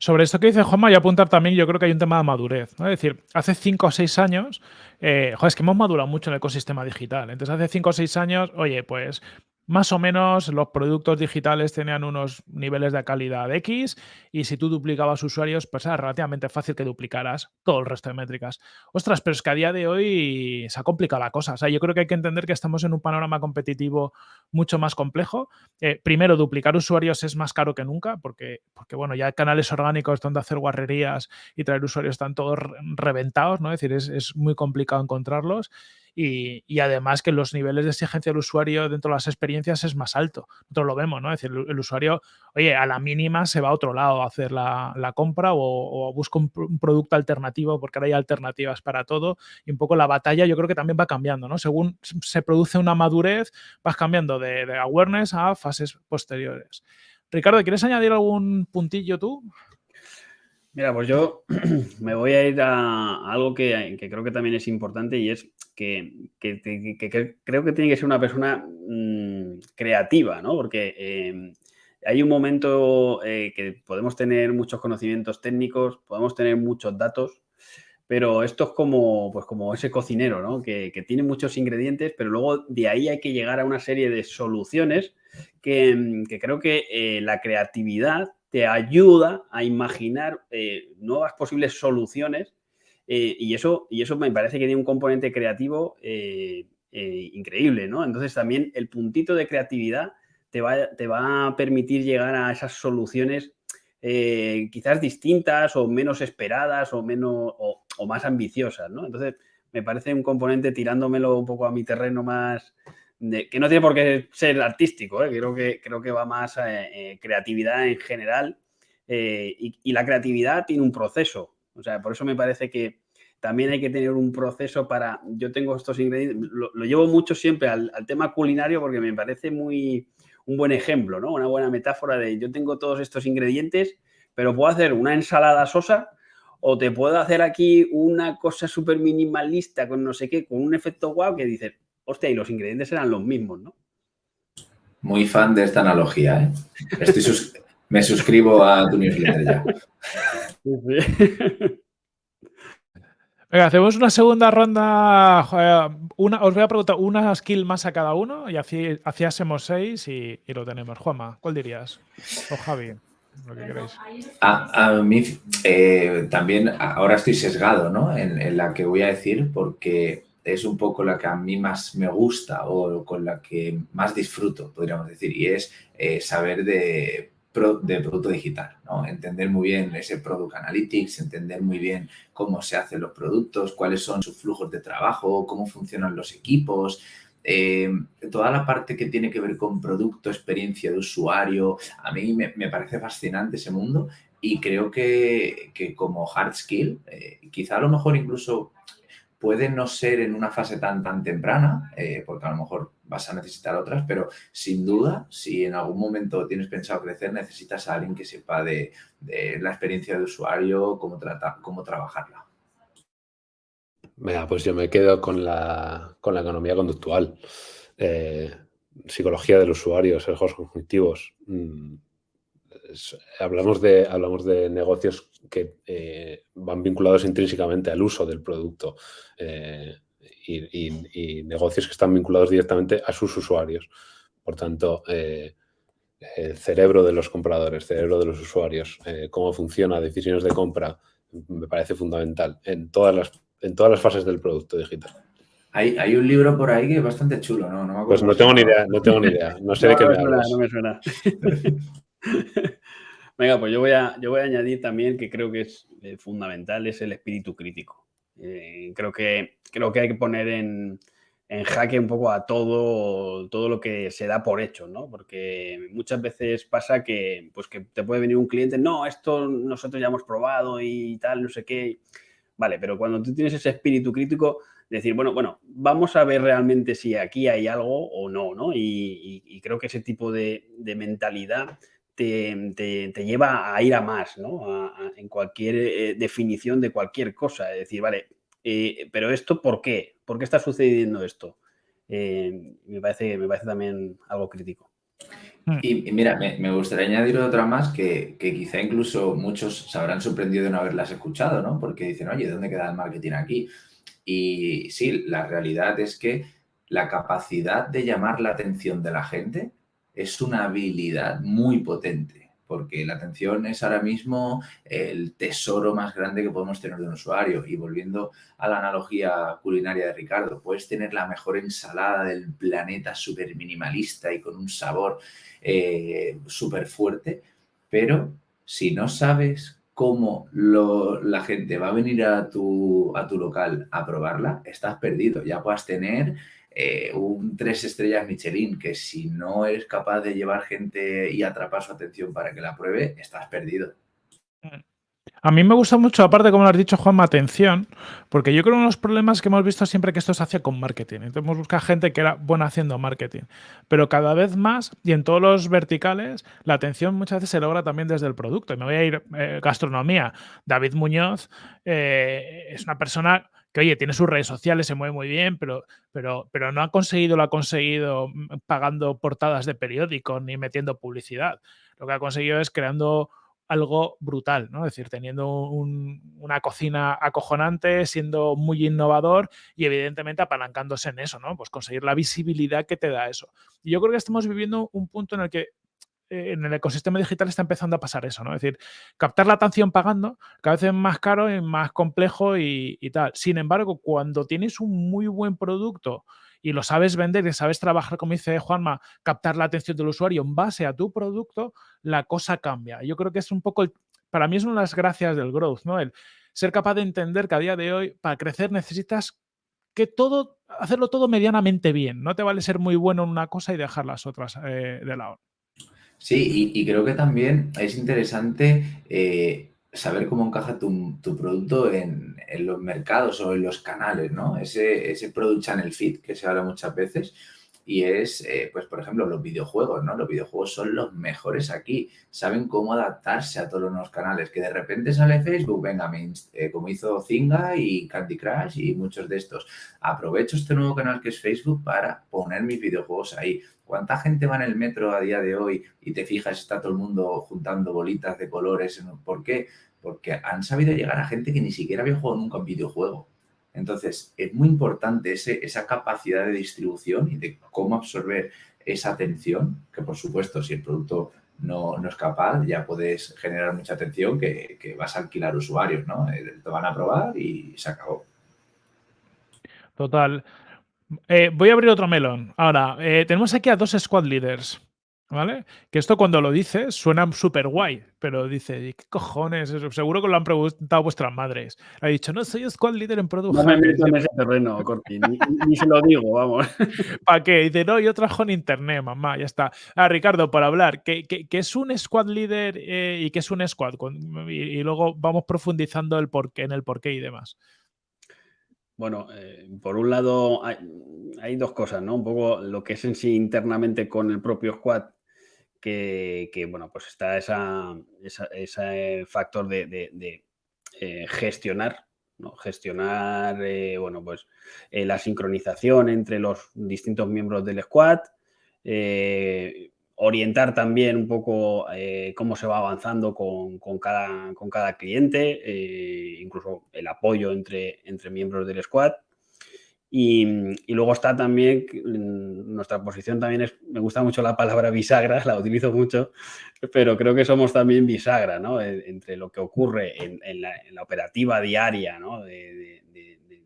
Sobre esto que dice Juanma, y apuntar también, yo creo que hay un tema de madurez. Es decir, hace 5 o 6 años, eh, joder, es que hemos madurado mucho el ecosistema digital. Entonces, hace 5 o 6 años, oye, pues más o menos los productos digitales tenían unos niveles de calidad X y si tú duplicabas usuarios, pues era relativamente fácil que duplicaras todo el resto de métricas. Ostras, pero es que a día de hoy se ha complicado la cosa. O sea, yo creo que hay que entender que estamos en un panorama competitivo mucho más complejo. Eh, primero, duplicar usuarios es más caro que nunca porque, porque, bueno, ya canales orgánicos donde hacer guarrerías y traer usuarios están todos reventados, ¿no? Es decir, es muy complicado encontrarlos y, además que los niveles de exigencia del usuario dentro de las experiencias es más alto. Nosotros lo vemos, ¿no? Es decir, el, usuario, oye, a la mínima se va a otro lado a hacer la, compra o, busca un, producto alternativo porque ahora hay alternativas para todo y un poco la batalla yo creo que también va cambiando, ¿no? Según se produce una madurez, vas cambiando de, de awareness a fases posteriores. Ricardo, ¿quieres añadir algún puntillo tú? Mira, pues yo me voy a ir a algo que, creo que también es importante y es que, creo que tiene que ser una persona mm, creativa, ¿no? Porque em, hay un momento eh, que podemos tener muchos conocimientos técnicos, podemos tener muchos datos, pero esto es como, pues como ese cocinero, ¿no? Que, tiene muchos ingredientes, pero luego de ahí hay que llegar a una serie de soluciones que, creo que eh, la creatividad te ayuda a imaginar eh, nuevas posibles soluciones eh, y, eso, y eso me parece que tiene un componente creativo eh, increíble, ¿no? Entonces también el puntito de creatividad te va, te va a permitir llegar a esas soluciones quizás distintas o menos esperadas o, menos, o, más ambiciosas, ¿no? Entonces me parece un componente tirándomelo un poco a mi terreno más, que no tiene por qué ser artístico, ¿eh? creo, que, creo que va más a eh, creatividad en general eh, y, la creatividad tiene un proceso, o sea, por eso me parece que también hay que tener un proceso para, yo tengo estos ingredientes, lo, llevo mucho siempre al, tema culinario porque me parece muy un buen ejemplo, ¿no? Una buena metáfora de yo tengo todos estos ingredientes, pero puedo hacer una ensalada sosa o te puedo hacer aquí una cosa súper minimalista con no sé qué, con un efecto guau que dices, hostia, y los ingredientes eran los mismos, ¿no? Muy fan de esta analogía, ¿eh? me suscribo a tu newsletter ya. Venga, hacemos una segunda ronda. Una, os voy a preguntar una skill más a cada uno y así, hacíamos seis y, lo tenemos. Juanma, ¿cuál dirías? O Javi, lo que queréis. A, mí eh, también ahora estoy sesgado ¿no? en, la que voy a decir porque es un poco la que a mí más me gusta o con la que más disfruto, podríamos decir, y es eh, saber de, producto digital, ¿no? Entender muy bien ese Product Analytics, entender muy bien cómo se hacen los productos, cuáles son sus flujos de trabajo, cómo funcionan los equipos, eh, toda la parte que tiene que ver con producto, experiencia de usuario, a mí me, parece fascinante ese mundo y creo que, como hard skill, eh, quizá a lo mejor incluso puede no ser en una fase tan, tan temprana, eh, porque a lo mejor vas a necesitar otras, pero sin duda, si en algún momento tienes pensado crecer, necesitas a alguien que sepa de, la experiencia de usuario, cómo, trata, cómo trabajarla. Venga, pues yo me quedo con la, economía conductual. Eh, psicología del usuario, sesgos cognitivos. Mm, hablamos, de, hablamos de negocios que eh, van vinculados intrínsecamente al uso del producto eh, y, negocios que están vinculados directamente a sus usuarios. Por tanto, eh, el cerebro de los compradores, cerebro de los usuarios, cómo funciona decisiones de compra, me parece fundamental en todas las, en todas las fases del producto digital. Hay, hay, un libro por ahí que es bastante chulo, ¿no? pues no tengo ni idea, no tengo ni idea. No sé de qué me, hablas. No me suena. Venga, pues yo voy, a, yo voy a añadir también que creo que es eh, fundamental, es el espíritu crítico. Eh, creo, que, creo que hay que poner en, jaque un poco a todo, todo lo que se da por hecho, ¿no? Porque muchas veces pasa que, pues que te puede venir un cliente, no, esto nosotros ya hemos probado y tal, no sé qué. Vale, pero cuando tú tienes ese espíritu crítico, decir, bueno, bueno, vamos a ver realmente si aquí hay algo o no, ¿no? Y, creo que ese tipo de, mentalidad te, lleva a ir a más, ¿no? en cualquier eh, definición de cualquier cosa. Es decir, vale, eh, pero esto, ¿por qué? ¿Por qué está sucediendo esto? Eh, me, parece, me parece también algo crítico. Hmm. Y, mira, me, gustaría añadir otra más que, que, quizá incluso muchos se habrán sorprendido de no haberlas escuchado, ¿no? Porque dicen, oye, ¿dónde queda el marketing aquí? Y sí, la realidad es que la capacidad de llamar la atención de la gente es una habilidad muy potente, porque la atención es ahora mismo el tesoro más grande que podemos tener de un usuario. Y volviendo a la analogía culinaria de Ricardo, puedes tener la mejor ensalada del planeta súper minimalista y con un sabor eh, súper fuerte, pero si no sabes cómo la gente va a venir a tu, a tu local a probarla, estás perdido. Ya puedas tener eh, un tres estrellas Michelin, que si no eres capaz de llevar gente y atrapar su atención para que la pruebe, estás perdido. A mí me gusta mucho, aparte, como lo has dicho, Juanma, atención, porque yo creo que uno de los problemas que hemos visto siempre que esto se hacía con marketing. Entonces, buscado gente que era buena haciendo marketing. Pero cada vez más, y en todos los verticales, la atención muchas veces se logra también desde el producto. Y me voy a ir eh, gastronomía. David Muñoz eh, es una persona que oye, tiene sus redes sociales, se mueve muy bien, pero, pero, pero no ha conseguido, lo ha conseguido mm, pagando portadas de periódicos ni metiendo publicidad. Lo que ha conseguido es creando algo brutal, ¿no? Es decir, teniendo una cocina acojonante, siendo muy innovador y evidentemente apalancándose en eso, ¿no? Pues conseguir la visibilidad que te da eso. Y yo creo que estamos viviendo un punto en el que en el ecosistema digital está empezando a pasar eso, ¿no? Es decir, captar la atención pagando cada vez es más caro y más complejo y, tal. Sin embargo, cuando tienes un muy buen producto y lo sabes vender y sabes trabajar, como dice Juanma, captar la atención del usuario en base a tu producto, la cosa cambia. Yo creo que es un poco, para mí es una de las gracias del growth, ¿no? El ser capaz de entender que a día de hoy, para crecer necesitas que todo, hacerlo todo medianamente bien. No te vale ser muy bueno en una cosa y dejar las otras eh, de lado. Sí, y, creo que también es interesante eh, saber cómo encaja tu, producto en, los mercados o en los canales, ¿no? Ese, ese product channel fit que se habla muchas veces y es, eh, pues, por ejemplo, los videojuegos, ¿no? Los videojuegos son los mejores aquí, saben cómo adaptarse a todos los nuevos canales, que de repente sale Facebook, venga, eh, como hizo Zinga y Candy Crush y muchos de estos. Aprovecho este nuevo canal que es Facebook para poner mis videojuegos ahí. ¿Cuánta gente va en el metro a día de hoy y te fijas, está todo el mundo juntando bolitas de colores? ¿Por qué? Porque han sabido llegar a gente que ni siquiera había jugado nunca un videojuego. Entonces, es muy importante esa capacidad de distribución y de cómo absorber esa atención, que por supuesto, si el producto no, es capaz, ya puedes generar mucha atención que, vas a alquilar usuarios, ¿no? Eh, te van a probar y se acabó. Total. Eh, voy a abrir otro melón. Ahora, eh, tenemos aquí a dos squad leaders. ¿Vale? Que esto cuando lo dices suena súper guay, pero dice, ¿qué cojones? Seguro que lo han preguntado vuestras madres. Ha dicho, no, soy squad leader en Product No me meto en ese terreno, Corti, ni, se lo digo, vamos. ¿Para qué? Dice, no, yo trabajo en internet, mamá, ya está. Ah, Ricardo, por hablar, ¿qué, es un squad leader eh, y qué es un squad? Y, luego vamos profundizando el porqué, en el porqué y demás. Bueno, eh, por un lado hay, dos cosas, ¿no? Un poco lo que es en sí internamente con el propio squad que, bueno, pues está esa, ese factor de, eh, gestionar, ¿no? Gestionar, eh, bueno, pues la sincronización entre los distintos miembros del squad, orientar también un poco cómo se va avanzando con, cada, con cada, cliente, incluso el apoyo entre, entre miembros del squad. Y, luego está también, nuestra posición también me gusta mucho la palabra bisagra, la utilizo mucho, pero creo que somos también bisagra, ¿no? Entre lo que ocurre en, la, operativa diaria ¿no? de,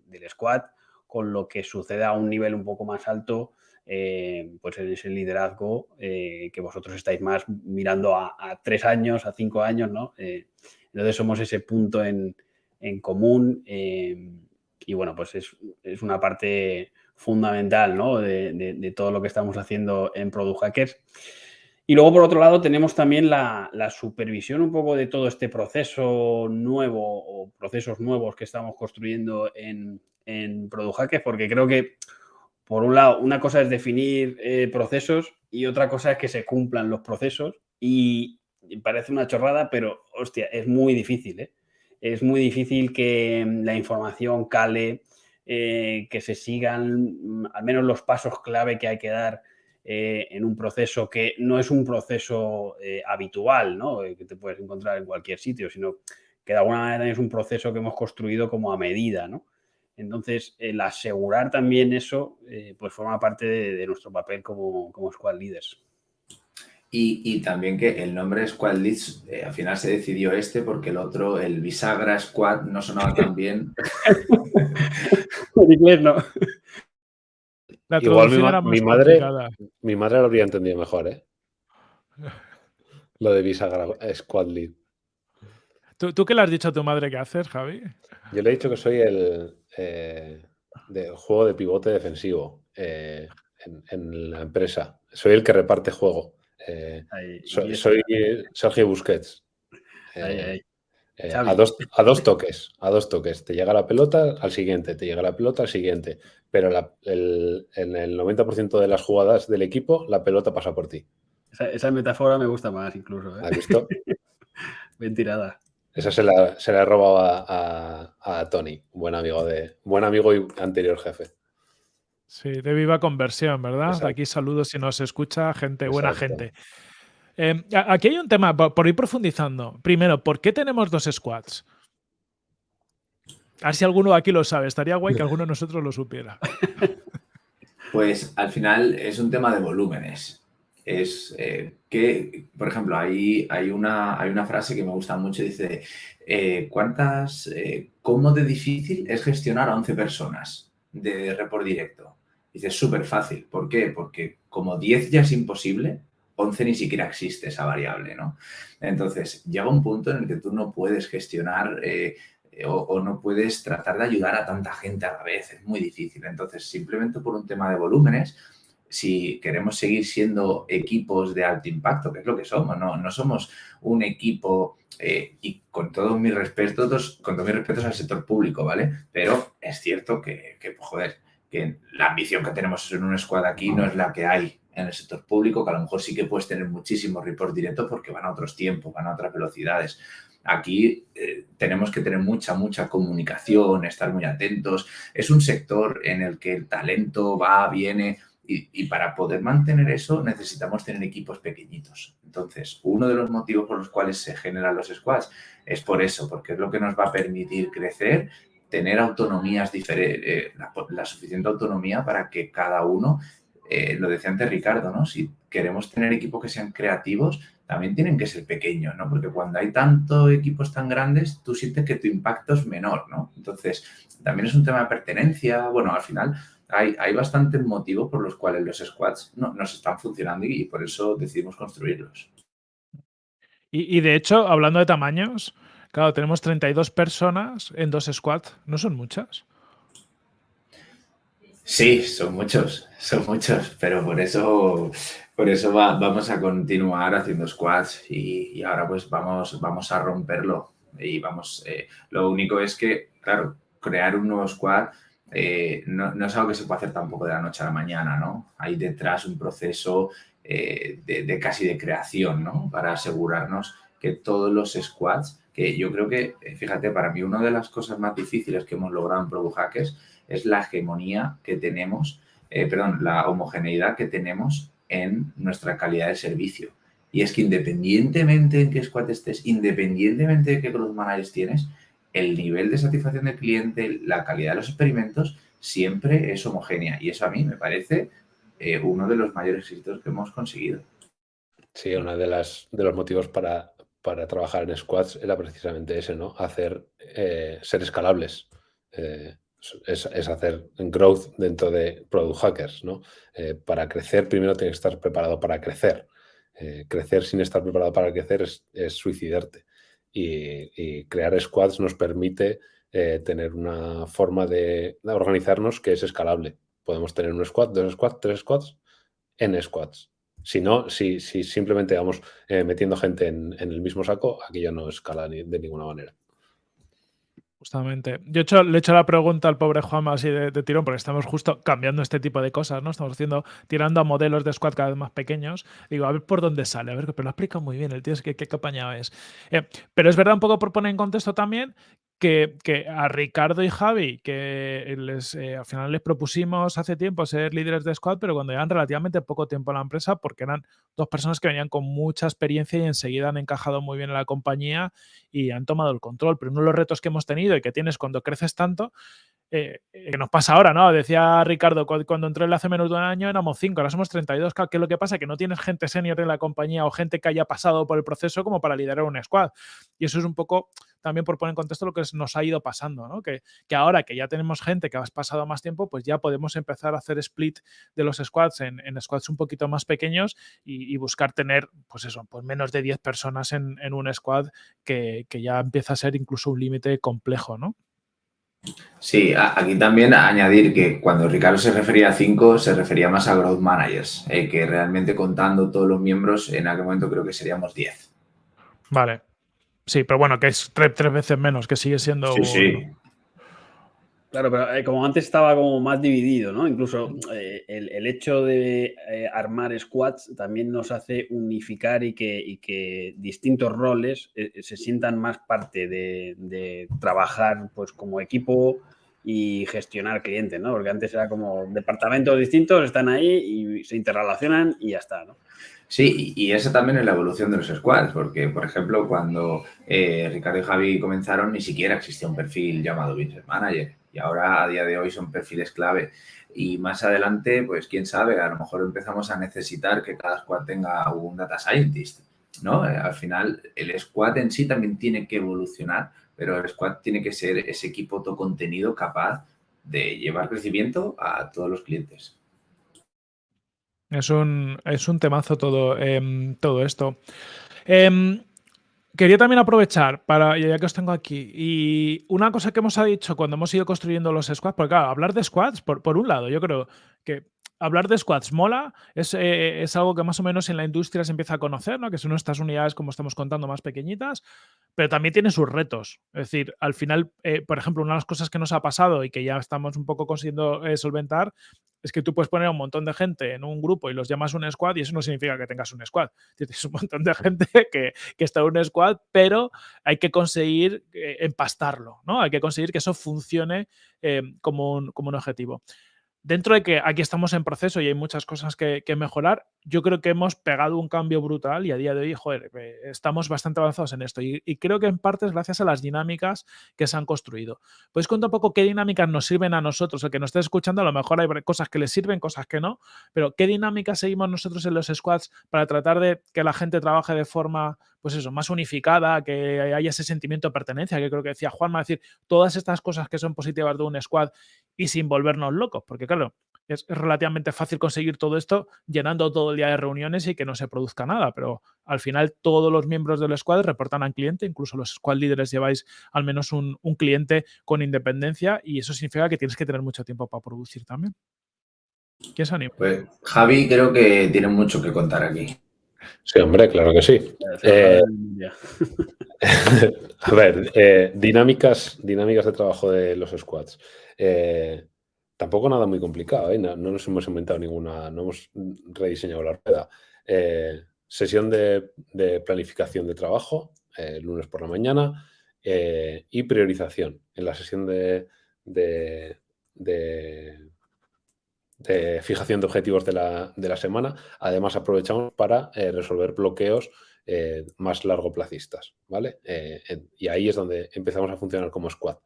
del squad con lo que sucede a un nivel un poco más alto, eh, pues en ese liderazgo eh, que vosotros estáis más mirando a, tres años, a cinco años, ¿no? Eh, entonces somos ese punto en, en común y bueno, pues es, una parte fundamental ¿no? de, todo lo que estamos haciendo en Product Hackers. Y luego, por otro lado, tenemos también la, supervisión un poco de todo este proceso nuevo o procesos nuevos que estamos construyendo en, en Product Hackers, porque creo que, por un lado, una cosa es definir eh, procesos y otra cosa es que se cumplan los procesos. Y parece una chorrada, pero hostia, es muy difícil, ¿eh? Es muy difícil que mm, la información cale, eh, que se sigan mm, al menos los pasos clave que hay que dar eh, en un proceso que no es un proceso habitual, ¿no? que te puedes encontrar en cualquier sitio, sino que de alguna manera es un proceso que hemos construido como a medida, ¿no? Entonces, el asegurar también eso, pues forma parte de, nuestro papel como, como squad leaders. Y, también que el nombre Squad Leads, eh, al final se decidió este porque el otro, el Bisagra Squad, no sonaba tan bien. en inglés no. Igual mi, madre, mi madre lo habría entendido mejor, ¿eh? Lo de Bisagra Squad Lead. ¿Tú, qué le has dicho a tu madre que haces, Javi? Yo le he dicho que soy el eh, juego de pivote defensivo eh, en la empresa. Soy el que reparte juego. Eh, soy, Sergio Busquets. Eh, eh, a, dos, a, dos, toques, a dos toques. Te llega la pelota al siguiente, te llega la pelota al siguiente. Pero en el 90% de las jugadas del equipo, la pelota pasa por ti. Esa, metáfora me gusta más incluso. ¿Has visto? Bien tirada. Esa se la, se he robado a, a, Tony, buen amigo de, buen amigo y anterior jefe. Sí, de viva conversión, ¿verdad? Aquí saludos si nos escucha, gente, buena gente. Em, aquí hay un tema, por, ir profundizando. Primero, ¿por qué tenemos dos squads? A ver si alguno aquí lo sabe. Estaría guay que alguno de nosotros lo supiera. Pues al final es un tema de volúmenes. Es eh, que, por ejemplo, hay, hay, una, hay una frase que me gusta mucho. Dice, eh, ¿cuántas, eh, cómo de difícil es gestionar a 11 personas de report directo? Dice, súper fácil. ¿Por qué? Porque como 10 ya es imposible, 11 ni siquiera existe esa variable, ¿no? Entonces, llega un punto en el que tú no puedes gestionar eh, o, no puedes tratar de ayudar a tanta gente a la vez. Es muy difícil. Entonces, simplemente por un tema de volúmenes, si queremos seguir siendo equipos de alto impacto, que es lo que somos, no, no somos un equipo, eh, y con todos mis respetos, con todos mis respetos al sector público, ¿vale? Pero es cierto que, que joder, que la ambición que tenemos en un squad aquí no es la que hay en el sector público, que a lo mejor sí que puedes tener muchísimos reports directos porque van a otros tiempos, van a otras velocidades. Aquí eh, tenemos que tener mucha, mucha comunicación, estar muy atentos. Es un sector en el que el talento va, viene y, para poder mantener eso necesitamos tener equipos pequeñitos. Entonces, uno de los motivos por los cuales se generan los squads es por eso, porque es lo que nos va a permitir crecer tener autonomías diferentes, eh, la, suficiente autonomía para que cada uno, eh, lo decía antes Ricardo, ¿no? Si queremos tener equipos que sean creativos, también tienen que ser pequeños, ¿no? Porque cuando hay tantos equipos tan grandes, tú sientes que tu impacto es menor, ¿no? Entonces, también es un tema de pertenencia. Bueno, al final hay, hay bastantes motivos por los cuales los squads no, nos están funcionando y, por eso decidimos construirlos. y de hecho, hablando de tamaños, Claro, tenemos 32 personas en dos squads. ¿No son muchas? Sí, son muchos, son muchos, pero por eso, por eso vamos a continuar haciendo squads y, ahora pues vamos, vamos a romperlo. Y vamos, eh, lo único es que, claro, crear un nuevo squad eh, no, es algo que se puede hacer tampoco de la noche a la mañana, ¿no? Hay detrás un proceso eh, de, casi de creación, ¿no? Para asegurarnos que todos los squads que yo creo que, eh, fíjate, para mí una de las cosas más difíciles que hemos logrado en Product Hackers es la hegemonía que tenemos, eh, perdón, la homogeneidad que tenemos en nuestra calidad de servicio. Y es que independientemente en qué squad estés, independientemente de qué product managers tienes, el nivel de satisfacción del cliente, la calidad de los experimentos, siempre es homogénea. Y eso a mí me parece eh, uno de los mayores éxitos que hemos conseguido. Sí, uno de, las, de los motivos para para trabajar en squads era precisamente ese, ¿no? Hacer, eh, ser escalables. Eh, es, hacer growth dentro de product hackers, ¿no? Para crecer primero tienes que estar preparado para crecer. crecer sin estar preparado para crecer es, suicidarte. Y, crear squads nos permite tener una forma de, organizarnos que es escalable. Podemos tener un squad, dos squads, tres squads, en squads. Si no, si, si simplemente vamos eh, metiendo gente en, el mismo saco, aquello no escala de ninguna manera. Justamente. Yo he hecho, le he hecho la pregunta al pobre Juan así de, tirón, porque estamos justo cambiando este tipo de cosas, ¿no? Estamos haciendo, tirando a modelos de squad cada vez más pequeños. Digo, a ver por dónde sale, a ver, pero lo explica muy bien el tío, es que qué campaña es. Eh, pero es verdad, un poco por poner en contexto también, que, a Ricardo y Javi, que les, eh, al final les propusimos hace tiempo ser líderes de squad, pero cuando llevan relativamente poco tiempo en la empresa, porque eran dos personas que venían con mucha experiencia y enseguida han encajado muy bien en la compañía y han tomado el control. Pero uno de los retos que hemos tenido y que tienes cuando creces tanto eh, que nos pasa ahora, ¿no? Decía Ricardo, cuando entró él hace menos de un año éramos cinco, ahora somos 32. ¿Qué es lo que pasa? Que no tienes gente senior en la compañía o gente que haya pasado por el proceso como para liderar un squad. Y eso es un poco también por poner en contexto lo que nos ha ido pasando, ¿no? Que, ahora que ya tenemos gente que ha pasado más tiempo, pues ya podemos empezar a hacer split de los squads en, squads un poquito más pequeños y, buscar tener, pues eso, pues menos de 10 personas en, un squad que ya empieza a ser incluso un límite complejo, ¿no? Sí, aquí también añadir que cuando Ricardo se refería a 5, se refería más a Growth Managers, eh, que realmente contando todos los miembros, en aquel momento creo que seríamos 10. Vale. Sí, pero bueno, que es tres, veces menos, que sigue siendo... Sí, sí. Claro, pero eh, como antes estaba como más dividido, ¿no? Incluso eh, el, hecho de eh, armar squads también nos hace unificar y que, que distintos roles se sientan más parte de, trabajar pues como equipo y gestionar clientes, ¿no? Porque antes era como departamentos distintos, están ahí y se interrelacionan y ya está, ¿no? Sí, y esa también es la evolución de los squads, porque, por ejemplo, cuando Ricardo y Javi comenzaron, ni siquiera existía un perfil llamado Business Manager y ahora a día de hoy son perfiles clave. Y más adelante, pues quién sabe, a lo mejor empezamos a necesitar que cada squad tenga un data scientist, ¿no? Eh, al final, el squad en sí también tiene que evolucionar, pero el squad tiene que ser ese equipo todo contenido capaz de llevar crecimiento a todos los clientes. Es un, es un temazo todo, em, todo esto. Em, Quería también aprovechar para, ya que os tengo aquí, y una cosa que hemos dicho cuando hemos ido construyendo los squads, porque claro, hablar de squads, por, por un lado, yo creo que hablar de squads mola, es, eh, es, algo que más o menos en la industria se empieza a conocer, ¿no? que son estas unidades, como estamos contando, más pequeñitas, pero también tiene sus retos. Es decir, al final, eh, por ejemplo, una de las cosas que nos ha pasado y que ya estamos un poco consiguiendo eh, solventar es que tú puedes poner a un montón de gente en un grupo y los llamas un squad y eso no significa que tengas un squad. Tienes un montón de gente que, está en un squad, pero hay que conseguir empastarlo, ¿no? Hay que conseguir que eso funcione como, como un objetivo dentro de que aquí estamos en proceso y hay muchas cosas que, mejorar, yo creo que hemos pegado un cambio brutal y a día de hoy, joder, eh, estamos bastante avanzados en esto. Y, creo que en parte es gracias a las dinámicas que se han construido. ¿Puedes contar un poco qué dinámicas nos sirven a nosotros? El que nos esté escuchando, a lo mejor hay cosas que le sirven, cosas que no, pero ¿qué dinámicas seguimos nosotros en los squads para tratar de que la gente trabaje de forma, pues eso, más unificada, que haya ese sentimiento de pertenencia, que creo que decía Juanma, decir, todas estas cosas que son positivas de un squad y sin volvernos locos, porque claro, es, relativamente fácil conseguir todo esto llenando todo el día de reuniones y que no se produzca nada, pero al final todos los miembros del squad reportan al cliente, incluso los squad líderes lleváis al menos un, cliente con independencia y eso significa que tienes que tener mucho tiempo para producir también. ¿Quién se anima? Pues Javi creo que tiene mucho que contar aquí. Sí, hombre, claro que sí. Eh, a ver, eh, dinámicas, dinámicas de trabajo de los squads. Eh, tampoco nada muy complicado, no, nos hemos inventado ninguna, no hemos rediseñado la rueda. Sesión de, planificación de trabajo, lunes por la mañana, y priorización. En la sesión de, de, fijación de objetivos de la, semana, además aprovechamos para resolver bloqueos más largoplacistas, ¿vale? y ahí es donde empezamos a funcionar como squad.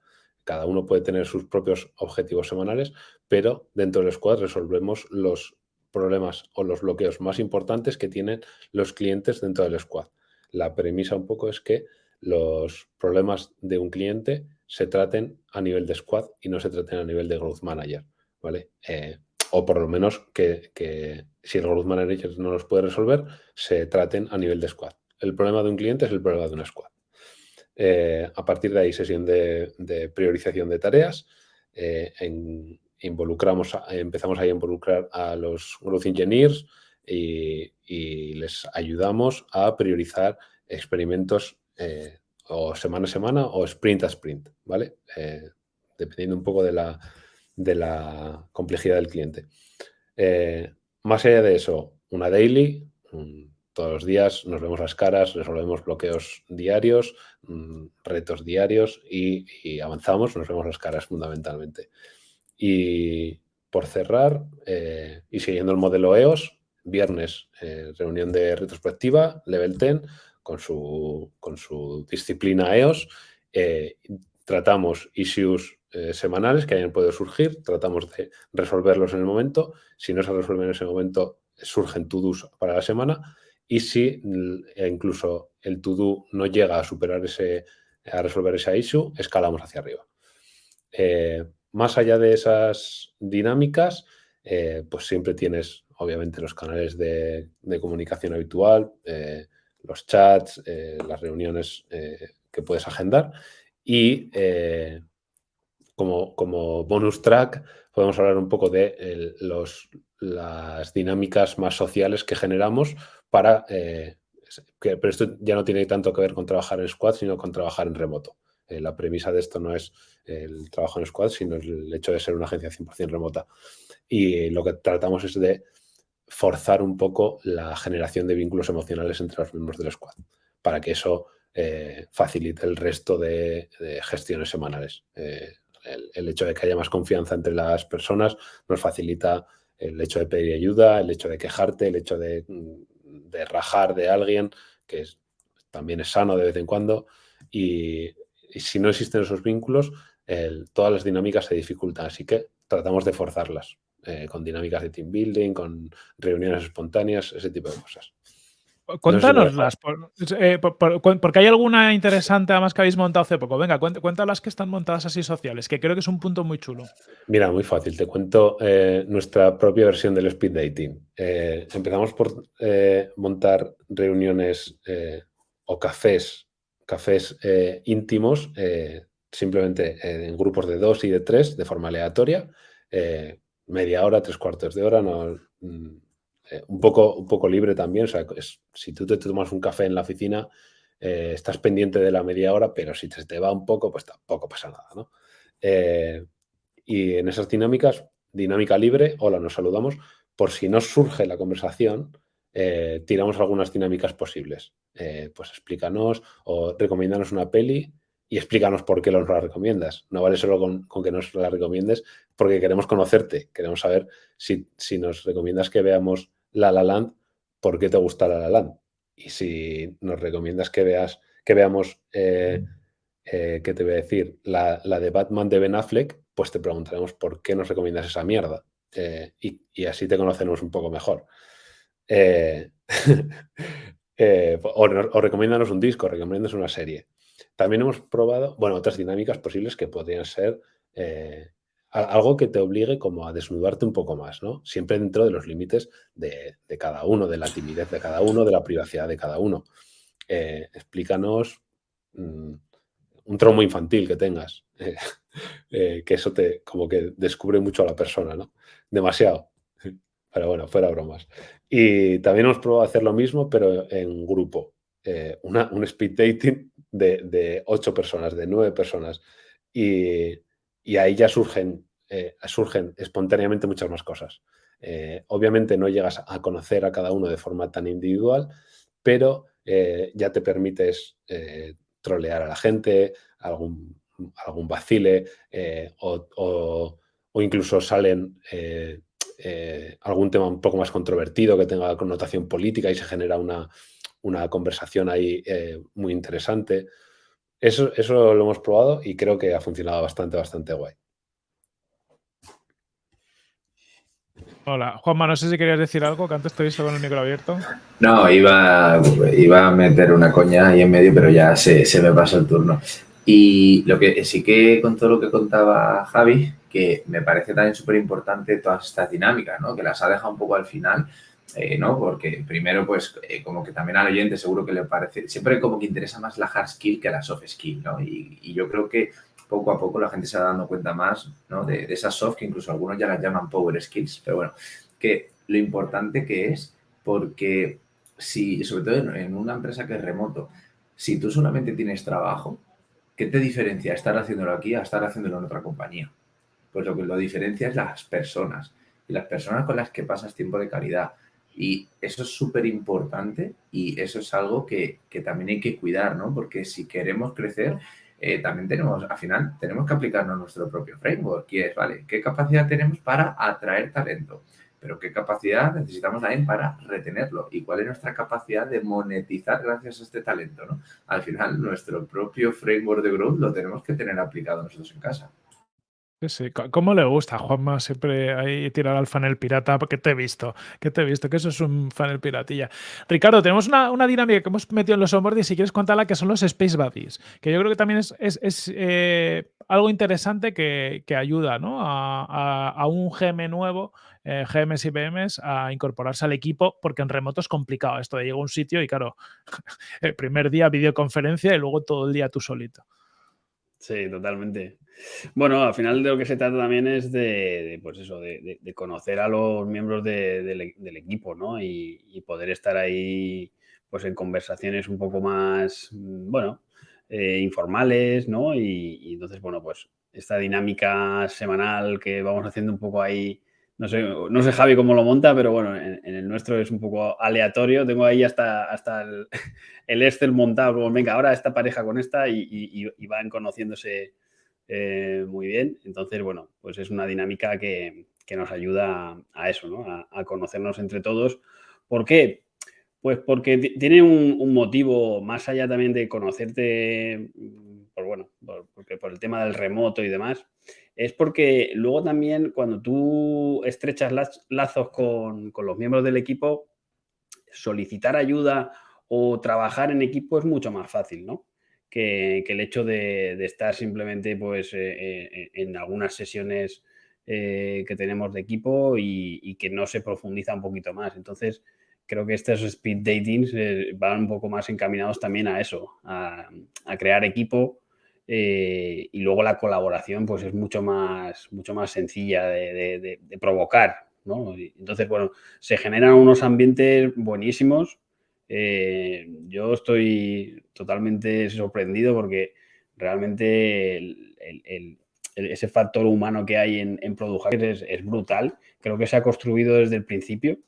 Cada uno puede tener sus propios objetivos semanales, pero dentro del squad resolvemos los problemas o los bloqueos más importantes que tienen los clientes dentro del squad. La premisa un poco es que los problemas de un cliente se traten a nivel de squad y no se traten a nivel de growth manager, ¿vale? Eh, o por lo menos que, que, si el growth manager no los puede resolver, se traten a nivel de squad. El problema de un cliente es el problema de una squad. Eh, a partir de ahí, sesión de, priorización de tareas. Eh, involucramos, empezamos a involucrar a los growth engineers y, les ayudamos a priorizar experimentos eh, o semana a semana o sprint a sprint, ¿vale? Eh, dependiendo un poco de la, de la complejidad del cliente. Eh, más allá de eso, una daily, todos los días nos vemos las caras, resolvemos bloqueos diarios, mm, retos diarios y, avanzamos, nos vemos las caras fundamentalmente. Y por cerrar, eh, y siguiendo el modelo EOS, viernes, eh, reunión de retrospectiva, level 10, con su, con su disciplina EOS. Tratamos issues eh, semanales que hayan podido surgir, tratamos de resolverlos en el momento. Si no se resuelven en ese momento, surgen to-dos para la semana. Y si e incluso el to-do no llega a superar ese, a resolver esa issue, escalamos hacia arriba. Eh, más allá de esas dinámicas, eh, pues siempre tienes, obviamente, los canales de, comunicación habitual, los chats, las reuniones que puedes agendar y como, bonus track podemos hablar un poco de los, las dinámicas más sociales que generamos para... Eh, que, pero esto ya no tiene tanto que ver con trabajar en squad, sino con trabajar en remoto. Eh, la premisa de esto no es el trabajo en squad, sino el hecho de ser una agencia 100% remota. Y lo que tratamos es de forzar un poco la generación de vínculos emocionales entre los miembros del squad, para que eso eh, facilite el resto de, gestiones semanales el, hecho de que haya más confianza entre las personas nos facilita el hecho de pedir ayuda, el hecho de quejarte, el hecho de, rajar de alguien, que también es sano de vez en cuando. Y, si no existen esos vínculos, todas las dinámicas se dificultan. Así que tratamos de forzarlas eh, con dinámicas de team building, con reuniones espontáneas, ese tipo de cosas. Cuéntanoslas, eh, porque hay alguna interesante además que habéis montado hace poco. Venga, cuéntalas que están montadas así sociales, que creo que es un punto muy chulo. Mira, muy fácil. Te cuento eh, nuestra propia versión del speed dating. Eh, empezamos por montar reuniones o cafés, cafés íntimos, simplemente en grupos de dos y de tres, de forma aleatoria. media hora, tres cuartos de hora, no mm, eh, un, poco, un poco libre también. O sea, si tú te tomas un café en la oficina, eh, estás pendiente de la media hora, pero si te, te va un poco, pues tampoco pasa nada. ¿no? Eh, y en esas dinámicas, dinámica libre, hola, nos saludamos. Por si no surge la conversación, tiramos algunas dinámicas posibles. pues explícanos o recomiéndanos una peli y explícanos por qué nos la recomiendas. No vale solo con, con, que nos la recomiendes, porque queremos conocerte, queremos saber si, si nos recomiendas que veamos la La Land, ¿por qué te gusta La La Land? Y si nos recomiendas que veas, que veamos, eh, eh, ¿qué te voy a decir? La, de Batman de Ben Affleck, pues te preguntaremos por qué nos recomiendas esa mierda. Eh, y, así te conoceremos un poco mejor. o, o recomiéndanos un disco, recomiéndanos una serie. También hemos probado, bueno, otras dinámicas posibles que podrían ser algo que te obligue como a desnudarte un poco más, ¿no? Siempre dentro de los límites de, cada uno, de la timidez de cada uno, de la privacidad de cada uno. Eh, explícanos mm, un traumo infantil que tengas, eh, que eso te como que descubre mucho a la persona, ¿no? Demasiado. Pero bueno, fuera bromas. Y también hemos probado hacer lo mismo, pero en grupo. Eh, un speed dating de, ocho personas, de nueve personas. Y ahí ya surgen, eh, surgen espontáneamente muchas más cosas. Eh, obviamente no llegas a conocer a cada uno de forma tan individual, pero eh, ya te permites trolear a la gente, algún, algún vacile o, incluso salen algún tema un poco más controvertido que tenga connotación política y se genera una, una conversación ahí muy interesante. Eso, eso lo hemos probado y creo que ha funcionado bastante, bastante guay. Hola, Juanma, no sé si querías decir algo, que antes te con el micro abierto. No, iba, iba a meter una coña ahí en medio, pero ya se, me pasó el turno. Y lo que sí que con todo lo que contaba Javi, que me parece también súper importante todas estas dinámicas, ¿no? Que las ha dejado un poco al final, eh, ¿no? Porque primero, pues, eh, como que también al oyente seguro que le parece, siempre como que interesa más la hard skill que la soft skill, ¿no? Y, yo creo que poco a poco la gente se va dando cuenta más, ¿no? De, esas soft, que incluso algunos ya las llaman power skills, pero bueno, que lo importante que es, porque si, sobre todo en, una empresa que es remoto, Si tú solamente tienes trabajo, ¿qué te diferencia estar haciéndolo aquí a estar haciéndolo en otra compañía? Pues lo que lo diferencia es las personas y las personas con las que pasas tiempo de calidad. Y eso es súper importante y eso es algo que, que, también hay que cuidar, ¿no? Porque si queremos crecer, eh, también tenemos, al final, tenemos que aplicarnos nuestro propio framework, y es, ¿vale? ¿Qué capacidad tenemos para atraer talento? Pero ¿qué capacidad necesitamos también para retenerlo? ¿Y cuál es nuestra capacidad de monetizar gracias a este talento, ¿no? Al final, nuestro propio framework de growth lo tenemos que tener aplicado nosotros en casa. Sí, sí. ¿Cómo le gusta Juanma siempre ahí tirar al funnel pirata? Porque te he visto, que te he visto, que eso es un funnel piratilla. Ricardo, tenemos una, una dinámica que hemos metido en los onboarding, si quieres contarla, que son los Space Buddies, que yo creo que también es, es, es eh, algo interesante que, que ayuda ¿no? a, a, un GM nuevo, eh, GMs y PMs, a incorporarse al equipo, porque en remoto es complicado esto de llegar a un sitio y claro, el primer día videoconferencia y luego todo el día tú solito. Sí, totalmente. Bueno, al final de lo que se trata también es de, pues eso, de, conocer a los miembros de, del equipo, ¿no? Y, y, poder estar ahí, pues en conversaciones un poco más, mm, bueno, eh, informales, ¿no? Y, y, entonces, bueno, pues esta dinámica semanal que vamos haciendo un poco ahí no sé, no sé Javi cómo lo monta, pero bueno, en, el nuestro es un poco aleatorio. Tengo ahí hasta, hasta el, el Excel montado, venga, ahora esta pareja con esta y, van conociéndose eh, muy bien. Entonces, bueno, pues es una dinámica que, que nos ayuda a, eso, ¿no? A, a, conocernos entre todos. ¿Por qué? Pues porque tiene un, motivo más allá también de conocerte, por, bueno, por, porque por el tema del remoto y demás es porque luego también cuando tú estrechas lazos con, con, los miembros del equipo, solicitar ayuda o trabajar en equipo es mucho más fácil, ¿no? Que, que el hecho de, de, estar simplemente pues, eh, eh, en algunas sesiones eh, que tenemos de equipo y, que no se profundiza un poquito más. Entonces, creo que estos speed datings van un poco más encaminados también a eso, a crear equipo eh, y luego la colaboración pues es mucho más, mucho más sencilla de, provocar. ¿no? Entonces, bueno, se generan unos ambientes buenísimos. Eh, yo estoy totalmente sorprendido porque realmente el, ese factor humano que hay en, en es, es, brutal. Creo que se ha construido desde el principio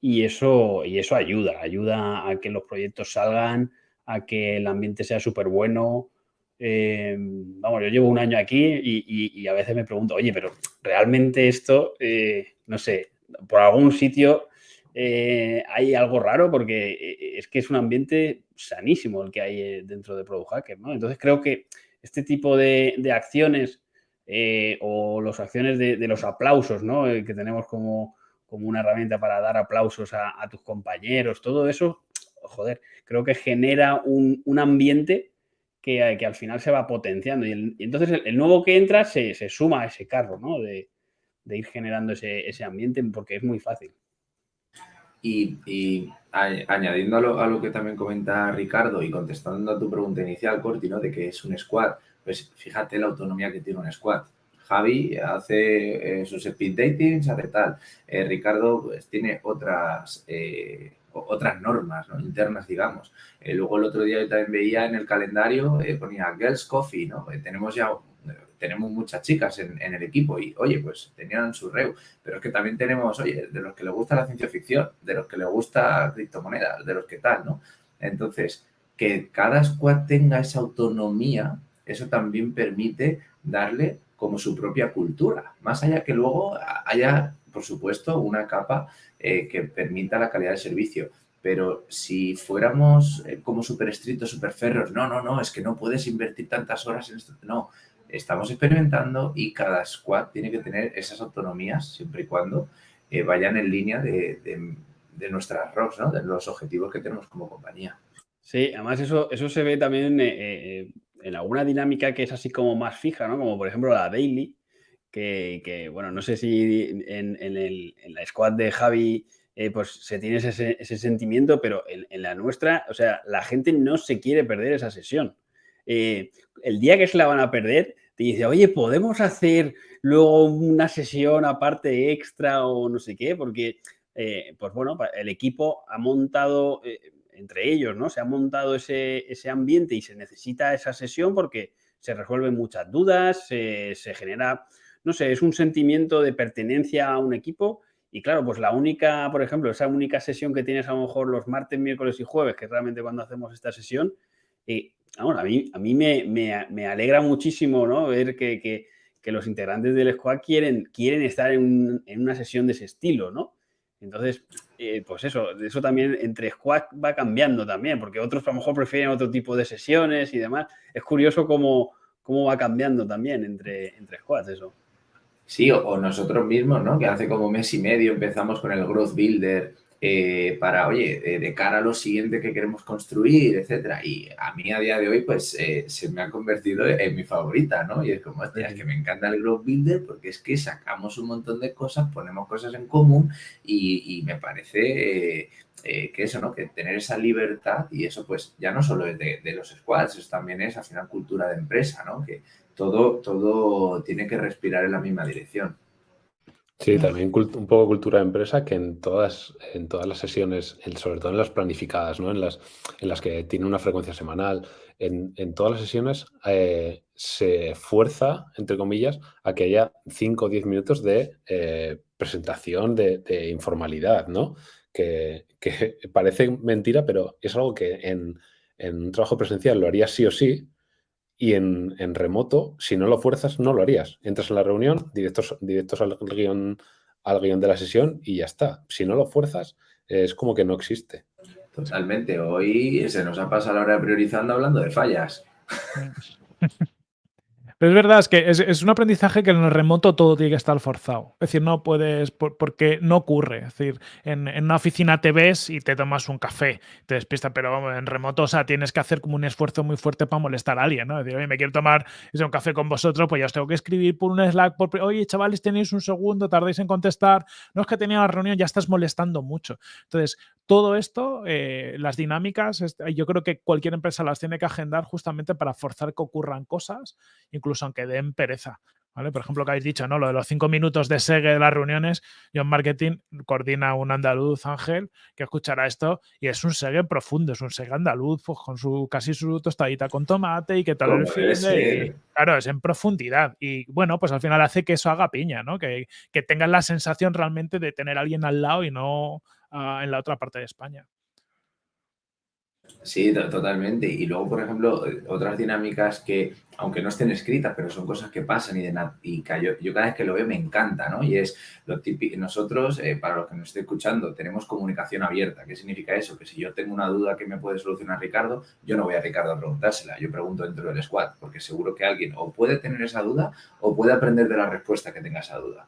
y eso, y eso ayuda. Ayuda a que los proyectos salgan, a que el ambiente sea súper bueno, eh, vamos, yo llevo un año aquí y, a veces me pregunto, oye, pero realmente esto, eh, no sé, por algún sitio eh, hay algo raro porque eh, es que es un ambiente sanísimo el que hay dentro de Product Hacker, ¿no? Entonces creo que este tipo de, acciones o las acciones de, los aplausos, ¿no? que tenemos como, como una herramienta para dar aplausos a, tus compañeros, todo eso, joder, creo que genera un ambiente que, al final se va potenciando. Y, entonces el, nuevo que entra se, suma a ese carro, ¿no? De, ir generando ese, ambiente porque es muy fácil. Y, y añadiendo a lo, a lo, que también comenta Ricardo y contestando a tu pregunta inicial, Corti, ¿no? De que es un squad, pues fíjate la autonomía que tiene un squad. Javi hace eh, sus speed datings, hace tal. Eh, Ricardo pues, tiene otras eh, otras normas ¿no? internas, digamos. Eh, luego el otro día yo también veía en el calendario, eh, ponía Girls Coffee, ¿no? Eh, tenemos ya tenemos muchas chicas en, en, el equipo y, oye, pues tenían su reu, pero es que también tenemos, oye, de los que les gusta la ciencia ficción, de los que les gusta criptomonedas, de los que tal, ¿no? Entonces, que cada squad tenga esa autonomía, eso también permite darle como su propia cultura, más allá que luego haya, por supuesto, una capa eh, que permita la calidad del servicio. Pero si fuéramos eh, como súper estrictos, súper ferros, no, no, no, es que no puedes invertir tantas horas en esto. No, estamos experimentando y cada squad tiene que tener esas autonomías siempre y cuando eh, vayan en línea de, de, nuestras ROCs, ¿no? de los objetivos que tenemos como compañía. Sí, además eso, eso se ve también en alguna dinámica que es así como más fija, ¿no? Como por ejemplo la daily, que, bueno, no sé si en, en, el, la squad de Javi eh, pues se tiene ese, ese sentimiento, pero en, en, la nuestra, o sea, la gente no se quiere perder esa sesión. Eh, el día que se la van a perder, te dice, oye, ¿podemos hacer luego una sesión aparte extra o no sé qué? Porque, eh, pues bueno, el equipo ha montado entre ellos, ¿no? Se ha montado ese, ese, ambiente y se necesita esa sesión porque se resuelven muchas dudas, se, se genera, no sé, es un sentimiento de pertenencia a un equipo y claro, pues la única, por ejemplo, esa única sesión que tienes a lo mejor los martes, miércoles y jueves, que es realmente cuando hacemos esta sesión, eh, a mí, a mí me, me, alegra muchísimo ¿no? ver que, que, que, los integrantes del squad quieren, quieren estar en, en, una sesión de ese estilo, ¿no? Entonces, eh, pues eso, eso también entre squad va cambiando también, porque otros a lo mejor prefieren otro tipo de sesiones y demás. Es curioso cómo, cómo va cambiando también entre, entre squads eso. Sí, o, nosotros mismos, ¿no? Que hace como mes y medio empezamos con el Growth Builder eh, para, oye, eh, de cara a lo siguiente que queremos construir, etcétera. Y a mí a día de hoy, pues, eh, se me ha convertido en mi favorita, ¿no? Y es como, es que me encanta el Growth Builder porque es que sacamos un montón de cosas, ponemos cosas en común y, me parece que eso, ¿no? Que tener esa libertad y eso, pues, ya no solo es de, de los squads, eso también es, al final, cultura de empresa, ¿no? Que todo, todo tiene que respirar en la misma dirección. Sí, también un poco cultura de empresa que en todas, en todas las sesiones, sobre todo en las planificadas, ¿no? en, las, en las que tiene una frecuencia semanal, en, todas las sesiones eh, se fuerza, entre comillas, a que haya 5 o 10 minutos de eh, presentación de, informalidad, ¿no? Que, que, parece mentira, pero es algo que en, en un trabajo presencial lo haría sí o sí, y en, remoto, si no lo fuerzas, no lo harías. Entras en la reunión, directos, directos al, guion, al guion de la sesión y ya está. Si no lo fuerzas, es como que no existe. Totalmente. Hoy se nos ha pasado la hora priorizando hablando de fallas. Pero es verdad, es que es, un aprendizaje que en el remoto todo tiene que estar forzado. Es decir, no puedes, porque no ocurre. Es decir, en, una oficina te ves y te tomas un café, te despistas, pero en remoto, o sea, tienes que hacer como un esfuerzo muy fuerte para molestar a alguien, ¿no? Es decir, oye, me quiero tomar un café con vosotros, pues ya os tengo que escribir por un Slack, por, oye, chavales, tenéis un segundo, tardáis en contestar, no es que tenía la reunión, ya estás molestando mucho. Entonces, todo esto, eh, las dinámicas, yo creo que cualquier empresa las tiene que agendar justamente para forzar que ocurran cosas, incluso aunque den pereza. ¿Vale? Por ejemplo, que habéis dicho, ¿no? Lo de los cinco minutos de segue de las reuniones, yo en marketing coordina un andaluz, Ángel, que escuchará esto y es un segue profundo, es un segue andaluz, pues con su casi su tostadita con tomate y que tal el fin Claro, es en profundidad. Y bueno, pues al final hace que eso haga piña, ¿no? Que, que tengas la sensación realmente de tener a alguien al lado y no en la otra parte de España. Sí, totalmente. Y luego, por ejemplo, eh, otras dinámicas que, aunque no estén escritas, pero son cosas que pasan y, de y yo, yo, cada vez que lo veo me encanta, ¿no? Y es lo típico, nosotros, eh, para los que nos estén escuchando, tenemos comunicación abierta. ¿Qué significa eso? Que si yo tengo una duda que me puede solucionar Ricardo, yo no voy a Ricardo a preguntársela, yo pregunto dentro del squad, porque seguro que alguien o puede tener esa duda o puede aprender de la respuesta que tenga esa duda.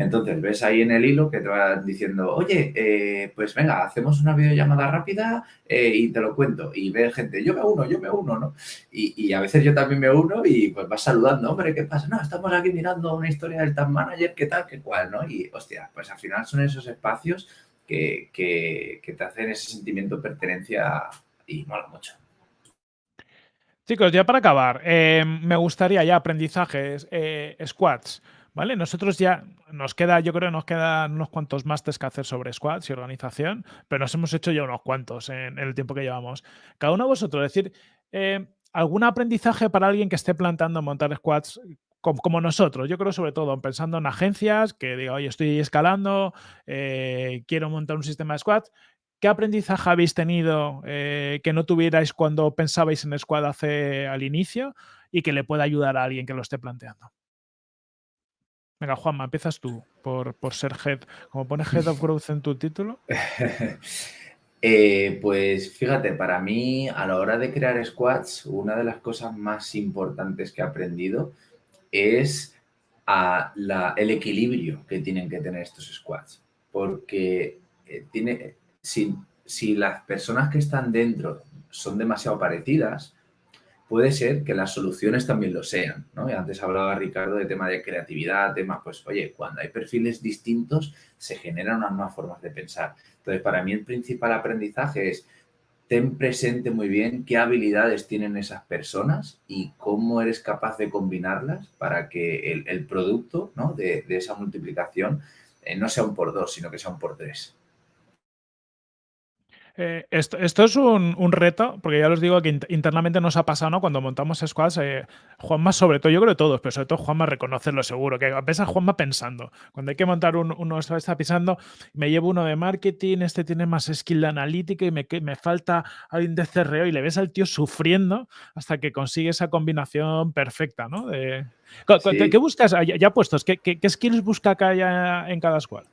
Entonces, ves ahí en el hilo que te va diciendo, oye, eh, pues venga, hacemos una videollamada rápida eh, y te lo cuento. Y ve gente, yo me uno, yo me uno, ¿no? Y, a veces yo también me uno y pues vas saludando, hombre, ¿qué pasa? No, estamos aquí mirando una historia del Tag Manager, ¿qué tal, qué cual, no? Y, hostia, pues al final son esos espacios que, te hacen ese sentimiento de pertenencia y mola mucho. Chicos, ya para acabar, eh, me gustaría ya aprendizajes, squads. ¿Vale? Nosotros ya nos queda, yo creo que nos quedan unos cuantos másteres que hacer sobre squads y organización, pero nos hemos hecho ya unos cuantos en, el tiempo que llevamos. Cada uno de vosotros, decir, eh, ¿algún aprendizaje para alguien que esté planteando montar squads como, nosotros? Yo creo sobre todo pensando en agencias que diga, oye, estoy escalando, eh, quiero montar un sistema de squads. ¿Qué aprendizaje habéis tenido eh, que no tuvierais cuando pensabais en squad hace al inicio y que le pueda ayudar a alguien que lo esté planteando? Venga, Juanma, empiezas tú por, ser head. Como pones Head of Growth en tu título. Eh, pues fíjate, para mí a la hora de crear squads, una de las cosas más importantes que he aprendido es el equilibrio que tienen que tener estos squads. Porque eh, tiene, si, si las personas que están dentro son demasiado parecidas, puede ser que las soluciones también lo sean, ¿no? Y antes hablaba Ricardo de tema de creatividad, tema, pues, oye, cuando hay perfiles distintos se generan unas nuevas formas de pensar. Entonces, para mí el principal aprendizaje es ten presente muy bien qué habilidades tienen esas personas y cómo eres capaz de combinarlas para que el, producto ¿no? de, esa multiplicación eh, no sea un por dos, sino que sea un por tres. Eh, esto, esto, es un, un, reto, porque ya os digo que internamente nos ha pasado, ¿no? Cuando montamos squads, eh, Juanma sobre todo, yo creo que todos, pero sobre todo Juanma reconocerlo seguro, que a veces Juanma pensando, cuando hay que montar un, uno está pensando, me llevo uno de marketing, este tiene más skill de analítica y me, me falta alguien de CRO y le ves al tío sufriendo hasta que consigue esa combinación perfecta, ¿no? De, sí. ¿qué, buscas? Ya, puestos, ¿qué, ¿qué, skills busca acá en cada squad?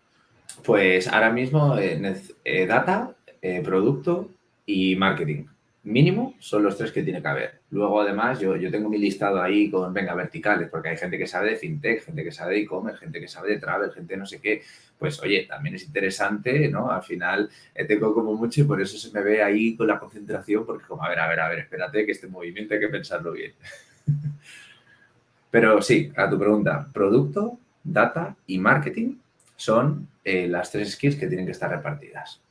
Pues ahora mismo eh, data, eh, producto y marketing. Mínimo son los tres que tiene que haber. Luego, además, yo, yo tengo mi listado ahí con, venga, verticales, porque hay gente que sabe de fintech, gente que sabe de e-commerce, gente que sabe de travel, gente no sé qué. Pues, oye, también es interesante, ¿no? Al final tengo como mucho y por eso se me ve ahí con la concentración, porque como, a ver, a ver, a ver, espérate que este movimiento hay que pensarlo bien. Pero sí, a tu pregunta, producto, data y marketing son eh, las tres skills que tienen que estar repartidas.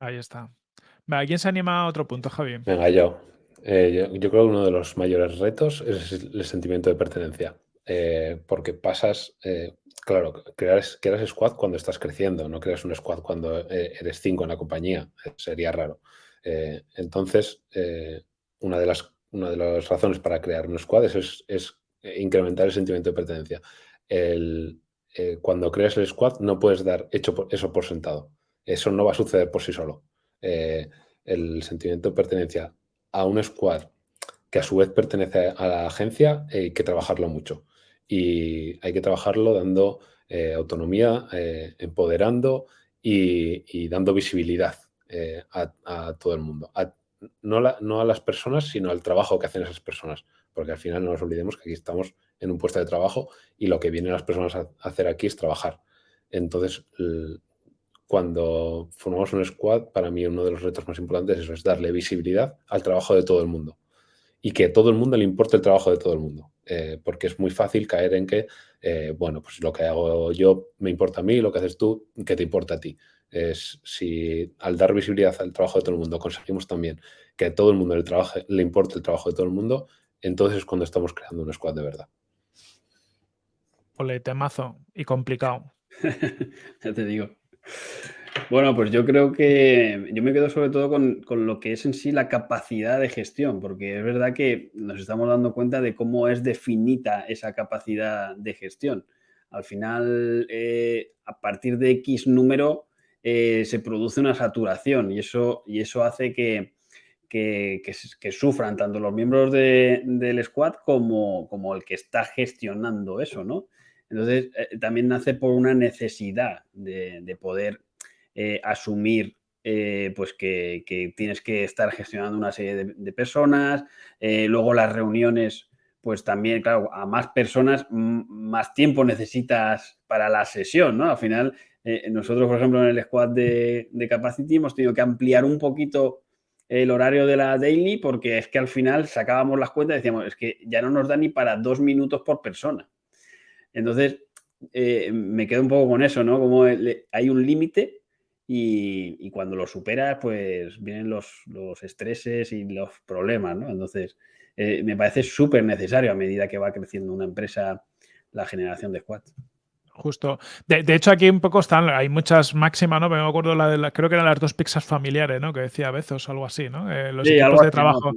Ahí está. ¿Quién se anima a otro punto, Javi? Venga, yo. Eh, yo, creo que uno de los mayores retos es el sentimiento de pertenencia. Eh, porque pasas, claro, creas, creas squad cuando estás creciendo, no creas un squad cuando eres cinco en la compañía, sería raro. entonces, una, de las, una de las razones para crear un squad es, incrementar el sentimiento de pertenencia. Cuando creas el squad no puedes dar hecho eso por sentado. Eso no va a suceder por sí solo. Eh, el sentimiento de pertenencia a un squad que a su vez pertenece a la agencia hay que trabajarlo mucho. Y hay que trabajarlo dando eh, autonomía, eh, empoderando y, dando visibilidad a, todo el mundo. no a las personas, sino al trabajo que hacen esas personas. Porque al final no nos olvidemos que aquí estamos en un puesto de trabajo y lo que vienen las personas a hacer aquí es trabajar. Entonces, cuando formamos un squad, para mí uno de los retos más importantes es, eso, es darle visibilidad al trabajo de todo el mundo y que a todo el mundo le importe el trabajo de todo el mundo. Eh, porque es muy fácil caer en que, eh, bueno, pues lo que hago yo me importa a mí, lo que haces tú, que te importa a ti. Es si al dar visibilidad al trabajo de todo el mundo conseguimos también que a todo el mundo le, trabaje, le importe el trabajo de todo el mundo, entonces es cuando estamos creando un squad de verdad. Ole, temazo y complicado. ya te digo. Bueno, pues yo creo que yo me quedo sobre todo con, lo que es en sí la capacidad de gestión, porque es verdad que nos estamos dando cuenta de cómo es definita esa capacidad de gestión. Al final, eh, a partir de X número, eh, se produce una saturación y eso, y eso hace que, que, sufran tanto los miembros del squad como, como el que está gestionando eso, ¿no? Entonces, eh, también nace por una necesidad de, poder eh, asumir eh, pues que, tienes que estar gestionando una serie de, personas. luego las reuniones, pues también, claro, a más personas, más tiempo necesitas para la sesión, ¿no? Al final, nosotros, por ejemplo, en el squad de, de Capacity hemos tenido que ampliar un poquito el horario de la daily porque es que al final sacábamos las cuentas y decíamos, es que ya no nos da ni para dos minutos por persona. Entonces, eh, me quedo un poco con eso, ¿no? Como hay un límite y, cuando lo superas, pues vienen los, estreses y los problemas, ¿no? Entonces, eh, me parece súper necesario a medida que va creciendo una empresa la generación de squads. Justo. De, hecho, aquí un poco están, hay muchas máximas, ¿no? Me acuerdo la de la, creo que eran las dos pizzas familiares, ¿no? Que decía Bezos o algo así, ¿no? Eh, los equipos de trabajo.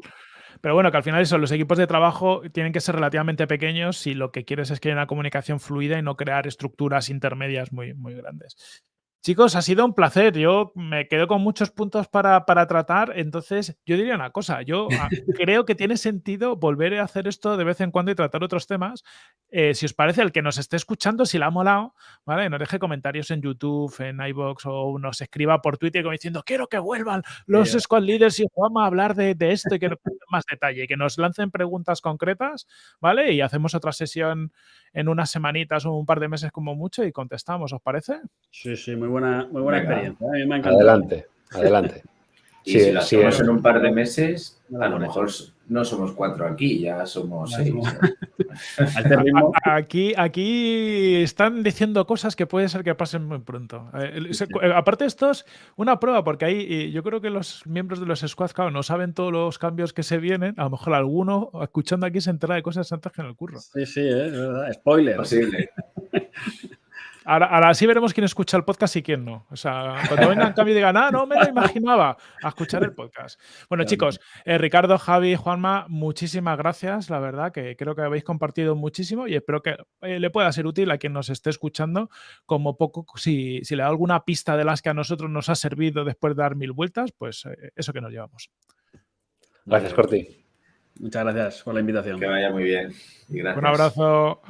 Pero bueno, que al final eso, los equipos de trabajo tienen que ser relativamente pequeños si lo que quieres es que haya una comunicación fluida y no crear estructuras intermedias muy, muy grandes. Chicos, ha sido un placer. Yo me quedo con muchos puntos para, tratar. Entonces, yo diría una cosa. Yo ah, creo que tiene sentido volver a hacer esto de vez en cuando y tratar otros temas. Eh, si os parece, el que nos esté escuchando, si le ha molado, ¿vale? Nos deje comentarios en YouTube, en iBox o nos escriba por Twitter como diciendo quiero que vuelvan los squad leaders y vamos a hablar de, esto y que nos más detalle. Que nos lancen preguntas concretas, ¿vale? Y hacemos otra sesión en unas semanitas o un par de meses como mucho y contestamos, ¿os parece? Sí, sí, muy buena, muy buena experiencia. ¿eh? adelante, adelante. Y si lo hacemos en un par de meses, a lo mejor no somos cuatro aquí, ya somos seis. aquí, aquí están diciendo cosas que puede ser que pasen muy pronto. Eh, aparte, esto es una prueba, porque ahí yo creo que los miembros de los squads, claro, no saben todos los cambios que se vienen. A lo mejor alguno, escuchando aquí, se entera de cosas antes que en el curro. Sí, sí, es verdad. Spoiler. Posible. Ahora, sí veremos quién escucha el podcast y quién no. O sea, cuando vengan cambio y digan, ah, no me lo imaginaba, a escuchar el podcast. Bueno, chicos, eh, Ricardo, Javi, Juanma, muchísimas gracias. La verdad que creo que habéis compartido muchísimo y espero que eh, le pueda ser útil a quien nos esté escuchando. Como poco, si, le da alguna pista de las que a nosotros nos ha servido después de dar mil vueltas, pues eh, eso que nos llevamos. Gracias, Corti. Muchas gracias por la invitación. Que vaya muy bien. Un abrazo.